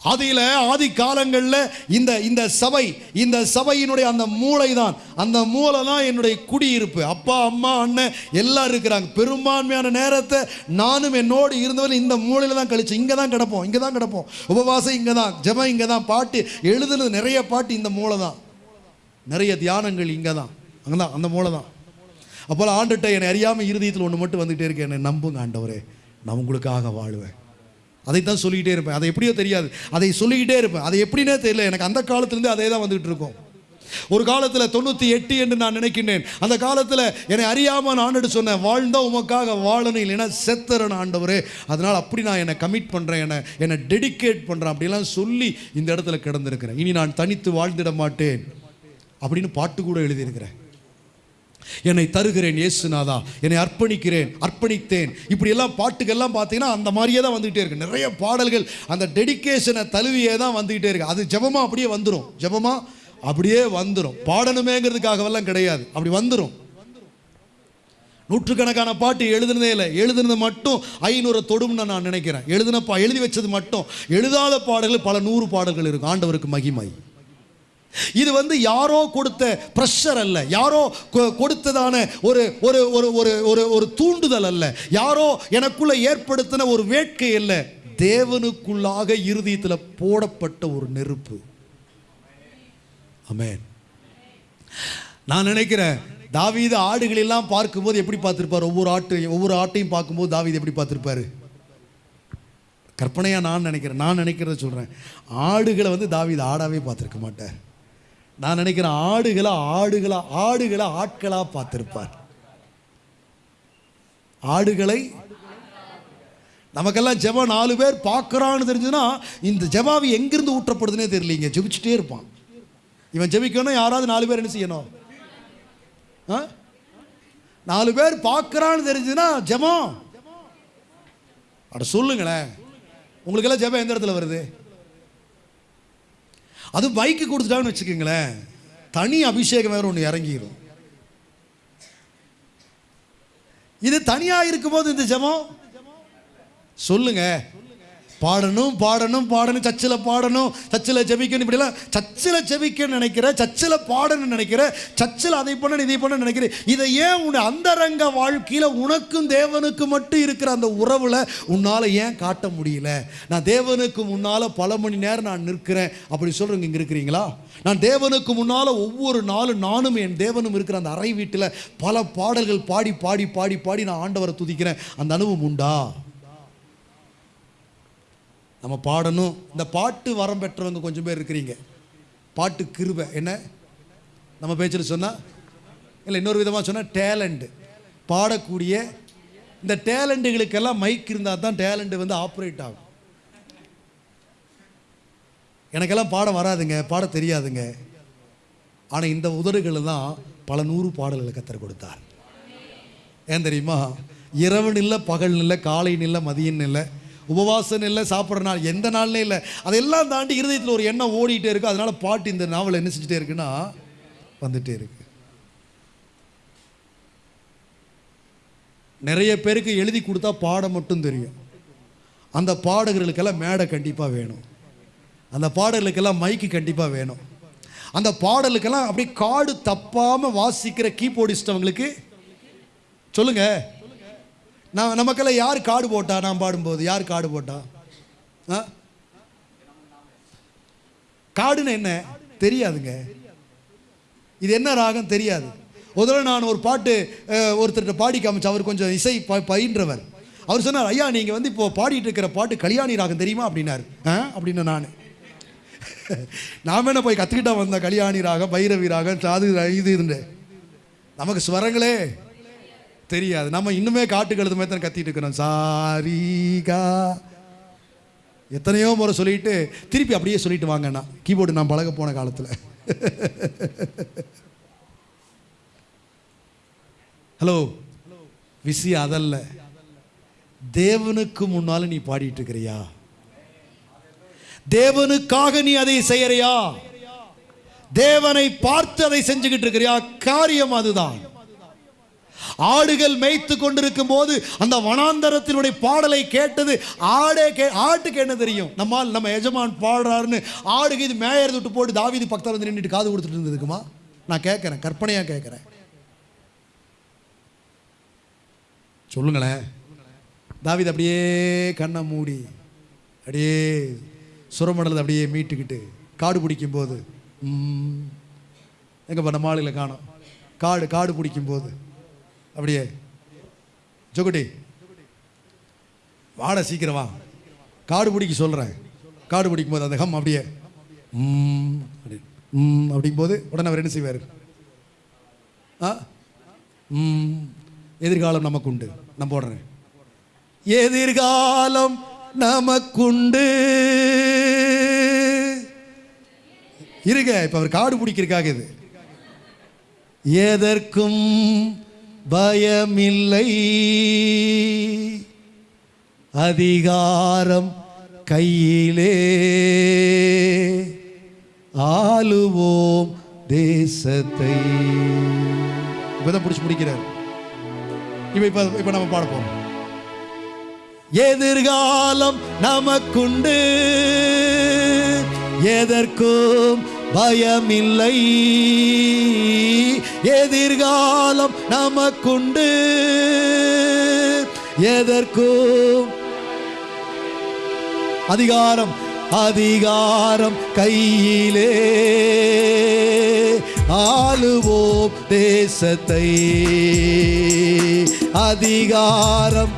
ஆதியில ஆதி காலங்களில் இந்த இந்த சபை இந்த சபையினுடைய அந்த மூளை தான் அந்த மூளை தான் என்னுடைய குடியிருப்பு. அப்பா அம்மா அண்ணன் எல்லாம் இருக்கிறாங்க. பெரும்பான்மையான நேரத்தை நானும் என்னோடு இருந்தவரை இந்த மூலையில் தான் கழிச்சு இங்கே தான் கிடப்போம் இங்கே தான் கிடப்போம். உபவாசம் இங்கே தான் ஜபம் இங்கே தான். பாட்டு எழுதுனது நிறைய பாட்டு இந்த மூளை தான் நிறைய தியானங்கள் இங்கே தான் அங்கே தான் அந்த மூளை தான் அப்போல ஆண்டுகிட்ட என்னை அறியாமல் இருதயத்தில் ஒன்று மட்டும் வந்துகிட்டே இருக்கேன் என்னை நம்புங்க ஆண்டவரே நான் உங்களுக்காக வாழுவேன். அதைத்தான் சொல்லிக்கிட்டே இருப்பேன். அதை எப்படியோ தெரியாது. அதை சொல்லிக்கிட்டே இருப்பேன். அது எப்படின்னே தெரியல. எனக்கு அந்த காலத்துலேருந்து அதே தான் வந்துகிட்டு இருக்கும். ஒரு காலத்தில் தொண்ணூற்றி எட்டு என்று நான் நினைக்கின்றேன். அந்த காலத்தில் என்னை அறியாமல் நான் ஆண்டுட்டு சொன்னேன் வாழ்ந்தா உமக்காக வாழணும் இல்லைன்னா செத்துறேன் ஆண்டவரே. அதனால் அப்படி நான் என்னை கமிட் பண்ணுறேன் என்னை என்னை டெடிகேட் பண்ணுறேன் அப்படிலாம் சொல்லி இந்த இடத்துல கிடந்திருக்கிறேன். இனி நான் தனித்து வாழ்ந்திட மாட்டேன். அப்படின்னு பாட்டு கூட எழுதியிருக்கிறேன் என்னை தருகிறேன் இயேசுநாதா என்னை அர்ப்பணிக்கிறேன் அர்ப்பணித்தேன். இப்படி எல்லாம் பாட்டுக்கெல்லாம் பார்த்தீங்கன்னா அந்த மாதிரியே தான் வந்துகிட்டே இருக்கு. நிறைய பாடல்கள் அந்த டெடிகேஷனை தழுவியே தான் வந்துகிட்டே இருக்கு. அது ஜெபமா அப்படியே வந்துடும் ஜெபமா அப்படியே வந்துடும் பாடணுமேங்கிறதுக்காகவெல்லாம் கிடையாது. அப்படி வந்துடும் நூற்றுக்கணக்கான பாட்டு எழுதுனதே இல்லை. எழுதுனது மட்டும் ஐநூறு தொடும்னு நான் நினைக்கிறேன். எழுதின பா எழுதி வச்சது மட்டும். எழுதாத பாடல்கள் பல நூறு பாடல்கள் இருக்கும். ஆண்டவருக்கு மகிமை. இது வந்து யாரோ கொடுத்த ப்ரெஷர் அல்ல. யாரோ கொ- கொடுத்ததான ஒரு ஒரு ஒரு ஒரு ஒரு ஒரு தூண்டுதல் அல்ல. யாரோ எனக்குள்ள ஏற்படுத்தின ஒரு வேட்கை அல்ல. தேவனுக்குள்ளாக இருதயத்தில் போடப்பட்ட ஒரு நெருப்பு. அமேன் நான் நினைக்கிறேன் தாவீது ஆடுகள் எல்லாம் பார்க்கும்போது எப்படி பார்த்துருப்பார்? ஒவ்வொரு ஆட்டையும் ஒவ்வொரு ஆட்டையும் பார்க்கும்போது தாவீது எப்படி பார்த்துருப்பாரு? கற்பனையாக நான் நினைக்கிறேன் நான் நினைக்கிறத சொல்கிறேன் ஆடுகளை வந்து தாவீது ஆடாவே பார்த்துருக்க மாட்டார். நான் நினைக்கிறேன் ஆடுகளை ஆடுகளை ஆடுகளை ஆட்களாக பார்த்துருப்பார். ஆடுகளை நமக்கெல்லாம் ஜெபம் நாலு பேர் பார்க்குறான்னு தெரிஞ்சுன்னா இந்த ஜெபாவி எங்கிருந்து ஊற்றப்படுதுன்னே தெரியலீங்க. ஜெபிச்சுட்டே இருப்பான். இவன் ஜெபிக்கணும் யாராவது நாலு பேர் என்ன செய்யணும்? ஆ? நாலு பேர் பார்க்குறான்னு தெரிஞ்சுன்னா ஜெபம். அட சொல்லுங்களேன். உங்களுக்கெல்லாம் ஜெபம் எந்த இடத்துல வருது? அது பைக்கு கொடுத்துட்டாங்கன்னு வச்சுக்கோங்களேன். தனி அபிஷேகம் வேற ஒன்று இறங்கிடும் இது தனியாக இருக்கும்போது இந்த ஜபம்? சொல்லுங்க. பாடணும் பாடணும் பாடணும் சர்ச்சில் பாடணும் சர்ச்சில் ஜெபிக்கணும் இப்படிலாம் சர்ச்சில் ஜெபிக்கணும்னு நினைக்கிற சர்ச்சில் பாடணும்னு நினைக்கிற சர்ச்சில் அதை பண்ணணும் இதை பண்ண நினைக்கிற இதை ஏன் உன் அந்தரங்க வாழ்க்கையில் உனக்கும் தேவனுக்கு மட்டும் இருக்கிற அந்த உறவில் உன்னால் ஏன் காட்ட முடியல? நான் தேவனுக்கு முன்னால் பல மணி நேரம் நான் நிற்கிறேன். அப்படி சொல்கிறவங்க இங்கே இருக்கிறீங்களா? நான் தேவனுக்கு முன்னால் ஒவ்வொரு நாளும் நானும் என் தேவனும் இருக்கிற அந்த அறை வீட்டில் பல பாடல்கள் பாடி பாடி பாடி பாடி நான் ஆண்டவரை துதிக்கிறேன். அந்த அனுபவம் உண்டா? நம்ம பாடணும். இந்த பாட்டு வரம் பெற்றவங்க கொஞ்சம் பேர் இருக்கிறீங்க. பாட்டு கிருபை. என்ன? நம்ம பேச்சில் சொன்னால் இல்லை இன்னொரு விதமாக சொன்னால் டேலண்ட்டு பாடக்கூடிய இந்த டேலண்ட்டுகளுக்கெல்லாம் மைக் இருந்தால் தான் டேலண்ட்டு வந்து ஆப்ரேட் ஆகும். எனக்கெல்லாம் பாட வராதுங்க. பாட தெரியாதுங்க. ஆனால் இந்த உதடுகள் தான் பல நூறு பாடல்களை கத்தர் கொடுத்தார். ஏன் தெரியுமா? இரவு நில்ல பகல் நில்ல காலை நில்ல மதியம் இல்லை உபவாசம் இல்லை சாப்பிட்ற நாள் எந்த நாள்லே இல்லை. அதெல்லாம் தாண்டி இருதயத்தில் ஒரு எண்ணம் ஓடிட்டே இருக்கு. அதனால பாட்டு இந்த நாவல் என்ன செஞ்சுட்டே இருக்குன்னா வந்துட்டே இருக்கு. நிறைய பேருக்கு எழுதி கொடுத்தா பாட மட்டும் தெரியும். அந்த பாடகர்களுக்கெல்லாம் மேடை கண்டிப்பாக வேணும். அந்த பாடலுக்கெல்லாம் மைக்கு கண்டிப்பாக வேணும். அந்த பாடலுக்கெல்லாம் அப்படியே காடு தப்பாமல் வாசிக்கிற கீபோர்டிஸ்ட் அவங்களுக்கு சொல்லுங்கள் நான் நமக்கெல்லாம் யார் காடு போட்டா? நான் பாடும்போது யார் காடு போட்டா? ஆ? காடுன்னு என்ன? தெரியாதுங்க. இது என்ன ராகம்? தெரியாது. முதல்ல நான் ஒரு பாட்டு ஒருத்தர்கிட்ட பாடி காமிச்சு அவர் கொஞ்சம் இசை ப பயின்றவர். அவர் சொன்னார் ஐயா நீங்கள் வந்து இப்போ பாடிட்டு இருக்கிற பாட்டு கல்யாணி ராகம் தெரியுமா? அப்படின்னாரு. ஆ? அப்படின்னு நான். நான் என்ன போய் கற்றுக்கிட்டா வந்தேன் கல்யாணி ராகம் பைரவி ராகம் சாது இது இருந்து நமக்கு ஸ்வரங்களே தெரியாது. நம்ம இன்னுமே காட்டு கழுது மாதிரி தான் கத்திட்டு இருக்கிறோம். சாரிகா. எத்தனையோ முறை சொல்லிட்டு திருப்பி அப்படியே சொல்லிட்டு வாங்கண்ணா கீபோர்டு நான் பழக போன காலத்தில். ஹலோ. விஷயம் அதல்ல. தேவனுக்கு முன்னால நீ பாடிட்டு இருக்கிறியா? தேவனுக்காக நீ அதை செய்யறியா? தேவனை பார்த்து அதை செஞ்சுக்கிட்டு இருக்கிறியா? காரியம் அதுதான். ஆடுகள் மேய்த்து கொண்டிருக்கும் போது அந்த வனாந்தரத்தினுடைய பாடலை கேட்டது ஆடே கே ஆட்டுக்கு என்ன தெரியும்? நம்மால் நம்ம எஜமான் பாடுறாருன்னு ஆடுக்கு இது மேயறது விட்டு போட்டு தாவீது பக்கத்தில் வந்து நின்றுட்டு காது கொடுத்துட்டு இருந்ததுக்குமா நான் கேட்குறேன் கற்பனையாக கேட்குறேன். சொல்லுங்களேன். தாவிது அப்படியே கண்ணை மூடி அப்படியே சுரமண்டலத்தை அப்படியே மீட்டுக்கிட்டு காடு பிடிக்கும் போது எங்கே பண்ண மாலையில் காணோம். காடு காடு பிடிக்கும் போது அப்படியே. ஜொகுட்டி. வாட சீக்கிரம் வா. காடு பிடிக்க சொல்கிறேன் காடு பிடிக்கும் போது அந்த ஹம் அப்படியே. ம் அப்படி. ம் அப்படிங்கும் போது உடனே அவர் என்ன செய்வார்? ஆ? ம் எதிர்காலம் நமக்கு உண்டு நான் போடுறேன். எதிர்காலம் நமக்குண்டு. இருங்க இப்போ அவர் காடு பிடிக்கிறதுக்காக இது. எதற்கும் பயமில்லை. அதிகாரம் கையிலே. ஆளுவோம் தேசத்தை. இப்பதான் பிடிச்சி முடிக்கிறார். இப்ப இப்ப இப்ப நம்ம பாடப்போம் எதிர்காலம் நமக்குண்டு. எதற்கும் பயமில்லை. எதிர்காலம் நமக்குண்டு. எதற்கும் அதிகாரம் அதிகாரம் கையிலே. ஆளுவோம் தேசத்தை. அதிகாரம்.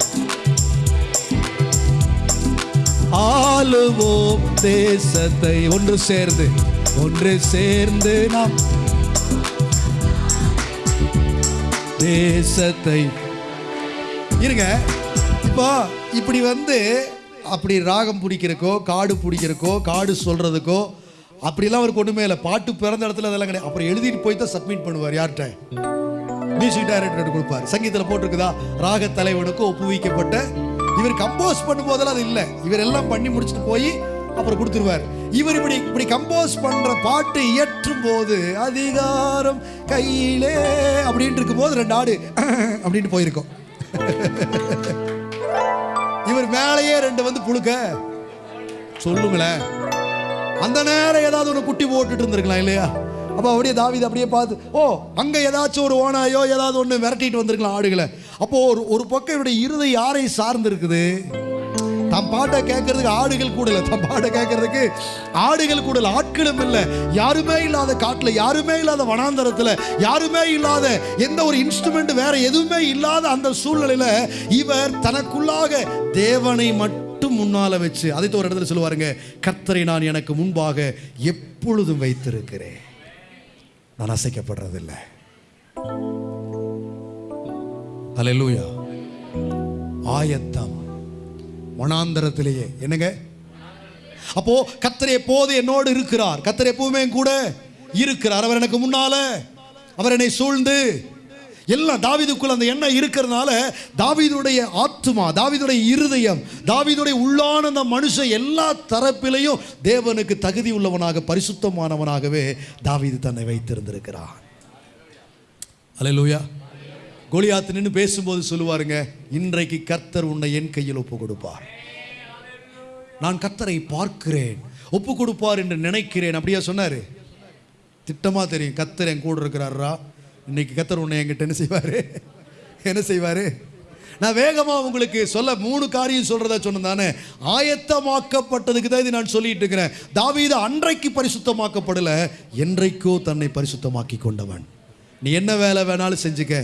ஆளுவோம் தேசத்தை. ஒன்று சேர்ந்து. ஒன்று சேர்ந்து நாம் தேசத்தை இருங்க. இப்போ இப்படி வந்து அப்படி ராகம் பிடிக்கிறக்கோ காடு பிடிக்கிறக்கோ காடு சொல்றதுக்கோ அப்படிலாம் அவருக்கு ஒன்றுமே இல்லை. பாட்டு பிறந்த இடத்துல அதெல்லாம் கிடையாது. அப்புறம் எழுதிட்டு போய் தான் சப்மிட் பண்ணுவார் யார்கிட்ட? மியூசிக் டைரக்டர் கொடுப்பார். சங்கீதத்தில் போட்டிருக்குதா? ராக தலைவனுக்கு ஒப்புவிக்கப்பட்ட இவர் கம்போஸ் பண்ணும்போதெல்லாம் அது இல்லை. இவர் எல்லாம் பண்ணி முடிச்சுட்டு போய் அப்புறம் கொடுத்துருவார். இவர் இப்படி இப்படி கம்போஸ் பண்ற பாட்டு இயற்றும் போது அதிகாரம் கையிலே அப்படின்ட்டு இருக்கும்போது ரெண்டு ஆடு அப்படின்னு போயிருக்கோம். இவர் மேலேயே ரெண்டு வந்து புழுக்க. சொல்லுங்களேன். அந்த நேரம் ஏதாவது ஒன்று குட்டி போட்டுட்டு இருந்திருக்கலாம் இல்லையா? அப்போ அப்படியே தாவீது அப்படியே பார்த்து ஓ அங்கே ஏதாச்சும் ஒரு ஓனாயோ ஏதாவது ஒன்று விரட்டிட்டு வந்திருக்கலாம் ஆடுகளை. அப்போ ஒரு ஒரு பக்கம் இவருடைய இருதை யாரை சார்ந்து இருக்குது தம் பாட்டை கேட்கறதுக்கு ஆடுகள் கூட இல்லை தம் பாட்டை கேட்கறதுக்கு ஆடுகள் கூட ஆட்களும் இல்லை. யாருமே இல்லாத காட்டில் யாருமே இல்லாத வனாந்தரத்தில் யாருமே இல்லாத எந்த ஒரு இன்ஸ்ட்ருமெண்ட் வேற எதுவுமே இல்லாத அந்த சூழ்நிலையில இவர் தனக்குள்ளாக தேவனை மட்டும் முன்னால வச்சு அதை ஒரு இடத்துல சொல்லுவாருங்க கர்த்தரை நான் எனக்கு முன்பாக எப்பொழுதும் வைத்திருக்கிறேன். நான் அசைக்கப்படுறதில்லை. அல்லேலூயா ஆயத்தம். வனாந்தரத்திலேயே. என்னங்க? அப்போ கத்தர் எப்போது என்னோடு இருக்கிறார்? கத்தர் எப்பவுமே கூட இருக்கிறார். அவர் எனக்கு முன்னால. அவர் என்னை சூழ்ந்து எல்லாம் தாவீதுக்குள்ள அந்த எண்ணம் இருக்கிறதுனால தாவீதுடைய ஆத்மா தாவீதுடைய இருதயம் தாவீதுடைய உள்ளான அந்த மனுஷன் எல்லா தரப்பிலையும் தேவனுக்கு தகுதி உள்ளவனாக பரிசுத்தமானவனாகவே தாவீது தன்னை வைத்திருந்திருக்கிறான் அலையலூயா கோலியாத்து நின்று பேசும்போது சொல்லுவாருங்க இன்றைக்கு கர்த்தர் உன்னை என் கையில் ஒப்பு கொடுப்பார் நான் கர்த்தரை பார்க்கிறேன் ஒப்பு கொடுப்பார் என்று நினைக்கிறேன். அப்படியா சொன்னாரு. திட்டமாக தெரியும் கர்த்தர் என் கூட இருக்கிறாரா? இன்னைக்கு கர்த்தர் உன்னை என்கிட்ட என்ன செய்வார்? என்ன செய்வார்? நான் வேகமாக உங்களுக்கு சொல்ல மூணு காரியம் சொல்றதா சொன்னதானே ஆயத்தமாக்கப்பட்டதுக்கு தான் இது நான் சொல்லிட்டு இருக்கிறேன். தாவீது அன்றைக்கு பரிசுத்தமாக்கப்படல என்றைக்கோ தன்னை பரிசுத்தமாக்கி கொண்டவன். நீ என்ன வேலை வேணாலும் செஞ்சுக்க.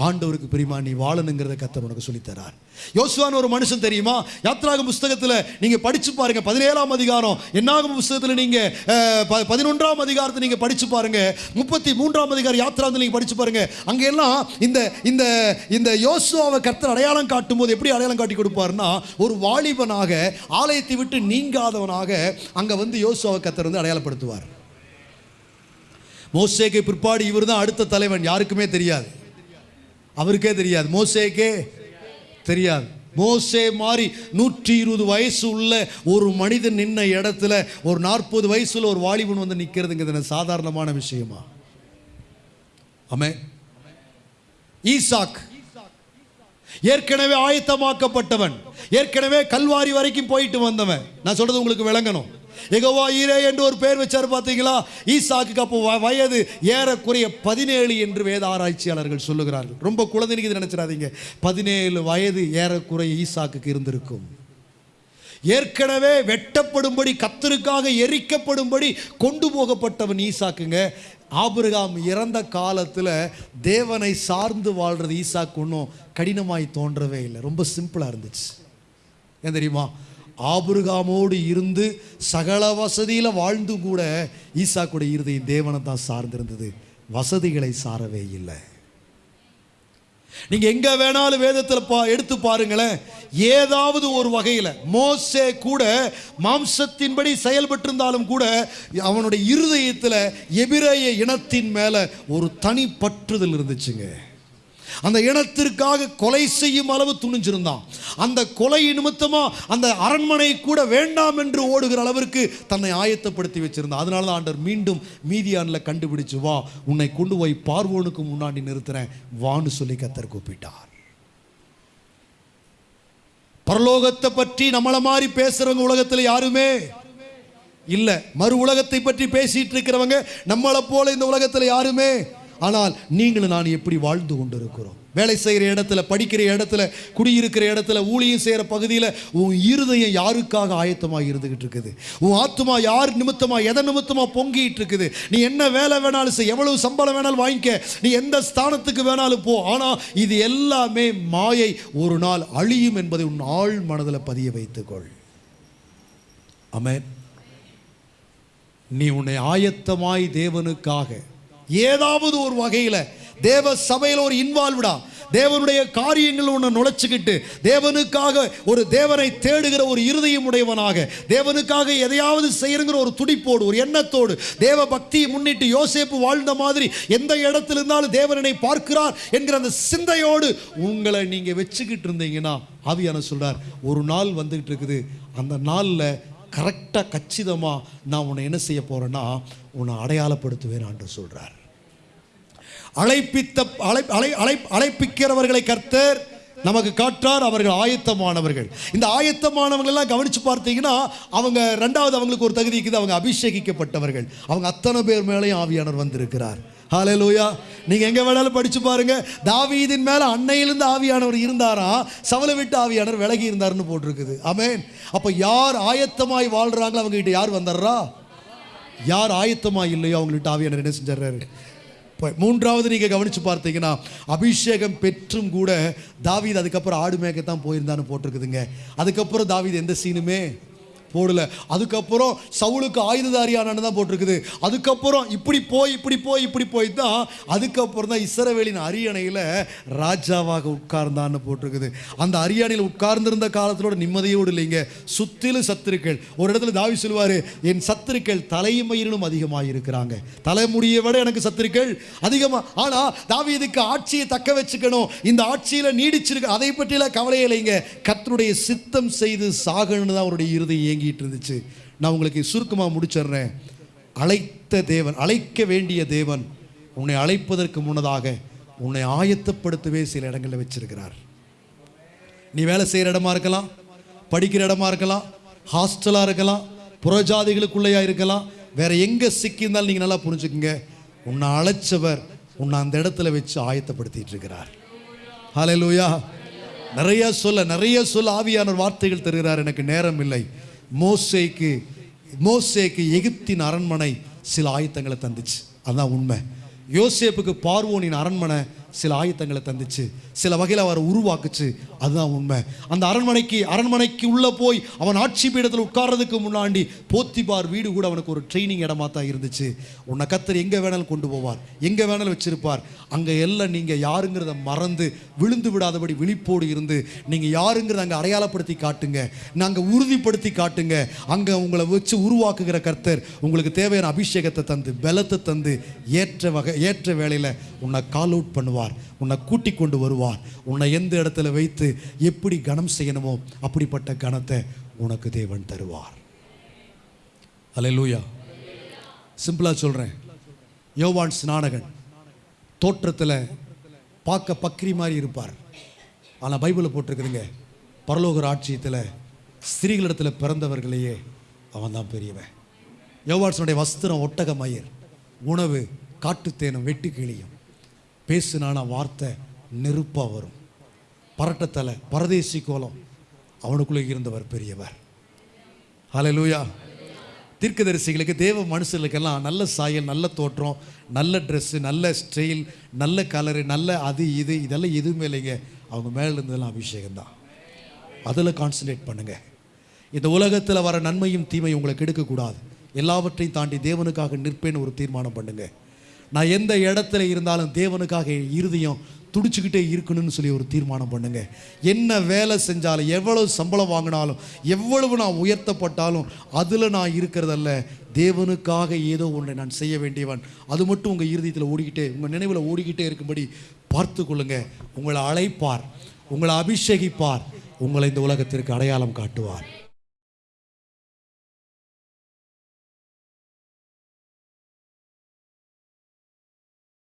ஆண்டவருக்கு பிரியமா நீ வாழணுங்கிறத கத்தர் உனக்கு சொல்லித் தரார் யோசுவான்னு ஒரு மனுஷன் தெரியுமா? யாத்ராக புஸ்தகத்தில் நீங்கள் படித்து பாருங்க பதினேழாம் அதிகாரம். என்னாகும் புஸ்தகத்தில் நீங்கள் ப- பதினொன்றாம் அதிகாரத்தை நீங்கள் படித்து பாருங்கள் முப்பத்தி மூன்றாம் அதிகாரம் யாத்ராந்து நீங்கள் படித்து பாருங்கள் அங்கெல்லாம் இந்த இந்த இந்த யோசுவாவை கர்த்தர் அடையாளம் காட்டும் போது எப்படி அடையாளம் காட்டி கொடுப்பாருன்னா ஒரு வாலிபனாக ஆலயத்தை விட்டு நீங்காதவனாக அங்கே வந்து யோசுவாவை கர்த்தர் வந்து அடையாளப்படுத்துவார். மோசேக்கு பிற்பாடு இவர் தான் அடுத்த தலைவன் யாருக்குமே தெரியாது. அவருக்கே தெரியாது. மோசேக்கே தெரியாது. மோசே மாதிரி நூற்றி இருபது வயசு உள்ள ஒரு மனிதன் நின்ன இடத்துல ஒரு நாற்பது வயசுல ஒரு வாலிபன் வந்து நிற்கிறதுங்கிறது சாதாரணமான விஷயமா? ஆமே ஈசாக். ஏற்கனவே ஆயத்தமாக்கப்பட்டவன். ஏற்கனவே கல்வாரி வரைக்கும் போயிட்டு வந்தவன். நான் சொல்றது உங்களுக்கு விளங்கணும். எகோவா ஈரே என்று ஒரு பேர் வச்சார் பார்த்தீங்களா? ஈசாக்கு அப்போ வ- வயது ஏறக்குறைய பதினேழு என்று வேத ஆராய்ச்சியாளர்கள் சொல்லுகிறார்கள். ரொம்ப குழந்தைக்கு நினைச்சிடாதீங்க. பதினேழு வயது ஏறக்குறைய ஈசாக்குக்கு இருந்திருக்கும். ஏற்கனவே வெட்டப்படும்படி கத்தருக்காக எரிக்கப்படும்படி கொண்டு போகப்பட்டவன் ஈசாக்குங்க. ஆபிரகாம் இறந்த காலத்தில் தேவனை சார்ந்து வாழ்றது ஈசாக்கு ஒன்றும் கடினமாய் தோன்றவே இல்லை. ரொம்ப சிம்பிளாக இருந்துச்சு. ஏன் தெரியுமா? ஆபுருகாமோடு இருந்து சகல வசதியில் வாழ்ந்து கூட ஈசாக்குடைய இருதயம் தேவனை தான் சார்ந்திருந்தது. வசதிகளை சாரவே இல்லை. நீங்க எங்க வேணாலும் வேதத்தில் பா எடுத்து பாருங்களேன். ஏதாவது ஒரு வகையில் மோசே கூட மாம்சத்தின்படி செயல்பட்டிருந்தாலும் கூட அவனுடைய இருதயத்தில் எபிரேய இனத்தின் மேல ஒரு தனி பற்றுதல் இருந்துச்சுங்க. அந்த இனத்திற்காக கொலை செய்யும் அளவு துணிஞ்சிருந்தான். அந்த கொலை நிமித்தமாக அந்த அரண்மனை கூட வேண்டாம் என்று ஓடுகிற அளவிற்கு தன்னை ஆயத்தப்படுத்தி வச்சிருந்தான். அதனால தான் ஆண்டர் மீண்டும் மீதியானில் கண்டுபிடிச்சு வா உன்னை கொண்டு போய் பார்வோனுக்கு முன்னாடி நிறுத்துறேன். வான்னு சொல்லி கத்தர் கூப்பிட்டார். பரலோகத்தை பற்றி நம்மளை மாதிரி பேசுறவங்க உலகத்தில் யாருமே இல்லை. மறு உலகத்தை பற்றி பேசிட்டு இருக்கிறவங்க நம்மளை போல இந்த உலகத்தில் யாருமே ஆனால் நீங்களும் நான் எப்படி வாழ்ந்து கொண்டிருக்கிறோம்? வேலை செய்கிற இடத்துல படிக்கிற இடத்துல குடியிருக்கிற இடத்துல ஊழியம் செய்கிற பகுதியில் உன் இருதயம் யாருக்காக ஆயத்தமாக இருந்துகிட்டு இருக்குது? உன் ஆத்துமா யார் நிமித்தமாக எதை நிமித்தமாக பொங்கிட்டு இருக்குது? நீ என்ன வேலை வேணாலும் செய் எவ்வளவு சம்பளம் வேணாலும் வாங்கிக்க நீ எந்த ஸ்தானத்துக்கு வேணாலும் போ. ஆனால் இது எல்லாமே மாயை ஒரு நாள் அழியும் என்பதை உன் ஆழ் மனதில் பதிய வைத்துக்கொள். அமேன் நீ உன்னை ஆயத்தமாய் தேவனுக்காக ஏதாவது ஒரு வகையில் தேவ சபையில் ஒரு இன்வால்வ்டா தேவனுடைய காரியங்கள் ஒன்று நுழைச்சிக்கிட்டு தேவனுக்காக ஒரு தேவனை தேடுகிற ஒரு இருதயம் உடையவனாக தேவனுக்காக எதையாவது செய்யணுங்கிற ஒரு துடிப்போடு ஒரு எண்ணத்தோடு தேவ பக்தியை முன்னிட்டு யோசேப்பு வாழ்ந்த மாதிரி எந்த இடத்துல இருந்தாலும் தேவனை பார்க்கிறார் என்கிற அந்த சிந்தையோடு உங்களை நீங்கள் வச்சுக்கிட்டு இருந்தீங்கன்னா ஆவியான சொல்கிறார் ஒரு நாள் வந்துக்கிட்டு இருக்குது அந்த நாளில் கரெக்டாக கச்சிதமாக நான் உன்னை என்ன செய்ய போகிறேன்னா உன்னை அடையாளப்படுத்துவேன் என்று சொல்கிறார் அழைப்பித்த அழை அழை அழை அழைப்பிக்கிறவர்களை கர்த்தர் நமக்கு காற்றார் அவர்கள் ஆயத்தமானவர்கள். இந்த ஆயத்தமானவர்கள் எல்லாம் கவனித்து பார்த்தீங்கன்னா அவங்க ரெண்டாவது அவங்களுக்கு ஒரு தகுதி இருக்குது அவங்க அபிஷேகிக்கப்பட்டவர்கள். அவங்க அத்தனை பேர் மேலேயும் ஆவியானவர் வந்திருக்கிறார். ஹாலே லூயா நீங்கள் எங்கே வேணாலும் படித்து பாருங்க. தாவீதின் மேலே அன்னையிலிருந்து ஆவியானவர் இருந்தாரா சவலை விட்டு ஆவியானவர் விலகி இருந்தார்னு போட்டிருக்குது. அமேன் அப்போ யார் ஆயத்தமாய் வாழ்கிறாங்களோ அவங்ககிட்ட யார் வந்துடுறா? யார் ஆயத்தமாக இல்லையோ அவங்கள்ட்ட ஆவியானவர் என்ன செஞ்சிடறாரு? மூன்றாவது நீங்கள் கவனித்து பார்த்தீங்கன்னா அபிஷேகம் பெற்றும் கூட தாவீது அதுக்கப்புறம் ஆடு மேய்க்கத்தான் போயிருந்தான்னு போட்டிருக்குதுங்க. அதுக்கப்புறம் தாவீது எந்த சீனுமே போடல. அதுக்கப்புறம் சவுளுக்கு ஆயுததாரியானு தான் போட்டிருக்குது. அதுக்கப்புறம் இப்படி போய் இப்படி போய் இப்படி போய் தான் அதுக்கப்புறம் தான் இசரவேலின் அரியணையில் ராஜாவாக உட்கார்ந்தான்னு போட்டிருக்குது. அந்த அரியணையில் உட்கார்ந்திருந்த காலத்திலோட நிம்மதியோடு இல்லைங்க. சுத்திலும் சத்துருக்கள். ஒரு இடத்துல தாவி சொல்லுவார் என் சத்துருக்கள் தலைமயிரிலும் அதிகமாக இருக்கிறாங்க தலைமுடியை விட எனக்கு சத்துருக்கள் அதிகமாக ஆனால் தாவி இதுக்கு ஆட்சியை தக்க வச்சுக்கணும். இந்த ஆட்சியில் நீடிச்சிருக்கு அதை பற்றியெல்லாம் கவலை இல்லைங்க. கத்தருடைய சித்தம் செய்து சாகணும்னு தான் அவருடைய இறுதி இயங்கிட்டு இருந்துச்சு நான் உங்களுக்கு சுருக்கமாக முடிச்சிடுறேன். அழைத்த தேவன் அழைக்க வேண்டிய தேவன் உன்னை அழைப்பதற்கு முன்னதாக உன்னை ஆயத்தப்படுத்தவே சில இடங்களில் வச்சிருக்கிறார். நீ வேலை செய்கிற இடமா இருக்கலாம் படிக்கிற இடமா இருக்கலாம் ஹாஸ்டலாக இருக்கலாம் புறஜாதிகளுக்குள்ளேயா இருக்கலாம் வேற எங்கே சிக்கியிருந்தாலும் நீங்கள் நல்லா புரிஞ்சுக்குங்க. உன்னை அழைச்சவர் உன்னை அந்த இடத்துல வச்சு ஆயத்தப்படுத்திட்டு இருக்கிறார். ஹalleluya நிறைய சொல்ல நிறைய சொல்ல ஆவியான வார்த்தைகள் தருகிறார். எனக்கு நேரம் இல்லை. மோசேக்கு மோசேக்கு எகிப்தின் அரண்மனை சில ஆயத்தங்களை தந்துச்சு. அதுதான் உண்மை. யோசேப்புக்கு பார்வோனின் அரண்மனை சில ஆயத்தங்களை தந்துச்சு. சில வகையில் அவரை உருவாக்குச்சு. அதுதான் உண்மை. அந்த அரண்மனைக்கு அரண்மனைக்கு உள்ளே போய் அவன் ஆட்சி பீடத்தில் உட்கார்றதுக்கு முன்னாடி போத்திபார் வீடு கூட அவனுக்கு ஒரு ட்ரைனிங் இடமா தான் இருந்துச்சு. உன்னை கத்தர் எங்கே வேணாலும் கொண்டு போவார். எங்கே வேணாலும் வச்சிருப்பார். அங்கே எல்லாம் நீங்கள் யாருங்கிறத மறந்து விழுந்து விடாதபடி விழிப்போடு இருந்து நீங்கள் யாருங்கிறத அங்கே அடையாளப்படுத்தி காட்டுங்க. நாங்கள் உறுதிப்படுத்தி காட்டுங்க. அங்கே உங்களை வச்சு உருவாக்குகிற கர்த்தர் உங்களுக்கு தேவையான அபிஷேகத்தை தந்து பலத்தை தந்து ஏற்ற வகை ஏற்ற வேலையில் உன்னை கால் அவுட் பண்ணுவார். உன்னை கூட்டி கொண்டு வருவார். உன்னை எந்த இடத்துல வைத்து எப்படி கனம் செய்யணுமோ அப்படிப்பட்ட கணத்தை உனக்கு தேவன் தருவார். அல்லேலூயா சிம்பிளாக சொல்கிறேன் யோவான் ஸ்நானகன் தோற்றத்தில் பார்க்க பக்ரி மாதிரி இருப்பார். ஆனால் பைபிளை போட்டிருக்குதுங்க. பரலோக ராட்சியத்தில் ஸ்திரீகளிடத்தில் பிறந்தவர்களையே அவன் தான் பெரியவன். யோவான்ஸனுடைய வஸ்திரம் ஒட்டக மயிர் உணவு காட்டுத்தேனும் வெட்டுக்கிளியும். பேசுனான வார்த்தை நெருப்பாக வரும். பரட்டத்தலை பரதேசி கோலம். அவனுக்குள்ளே இருந்தவர் பெரியவர். ஹalleluya தீர்க்கதரிசிகளுக்கு தேவ மனுஷர்களுக்கெல்லாம் நல்ல சாயல் நல்ல தோற்றம் நல்ல ட்ரெஸ்ஸு நல்ல ஸ்டைல் நல்ல கலரு நல்ல அது இது இதெல்லாம் எதுவுமே இல்லைங்க. அவங்க மேலே இருந்ததெல்லாம் அபிஷேகம் தான் அதில் கான்சன்ட்ரேட் பண்ணுங்க. இந்த உலகத்தில் வர நன்மையும் தீமையும் உங்களை கெடுக்கக்கூடாது. எல்லாவற்றையும் தாண்டி தேவனுக்காக நிற்பேன்னு ஒரு தீர்மானம் பண்ணுங்கள் நான் எந்த இடத்துல இருந்தாலும் தேவனுக்காக என் இருதயம் துடிச்சுக்கிட்டே இருக்கணும்னு சொல்லி ஒரு தீர்மானம் பண்ணுங்க. என்ன வேலை செஞ்சாலும் எவ்வளவு சம்பளம் வாங்கினாலும் எவ்வளவு நான் உயர்த்தப்பட்டாலும் அதில் நான் இருக்கிறதல்ல. தேவனுக்காக ஏதோ ஒன்றை நான் செய்ய வேண்டியவன். அது மட்டும் உங்கள் இறுதியத்தில் ஓடிக்கிட்டே உங்கள் நினைவில் ஓடிக்கிட்டே இருக்கும்படி பார்த்து கொள்ளுங்க. உங்களை அழைப்பார் உங்களை அபிஷேகிப்பார் உங்களை இந்த உலகத்திற்கு அடையாளம் காட்டுவார்.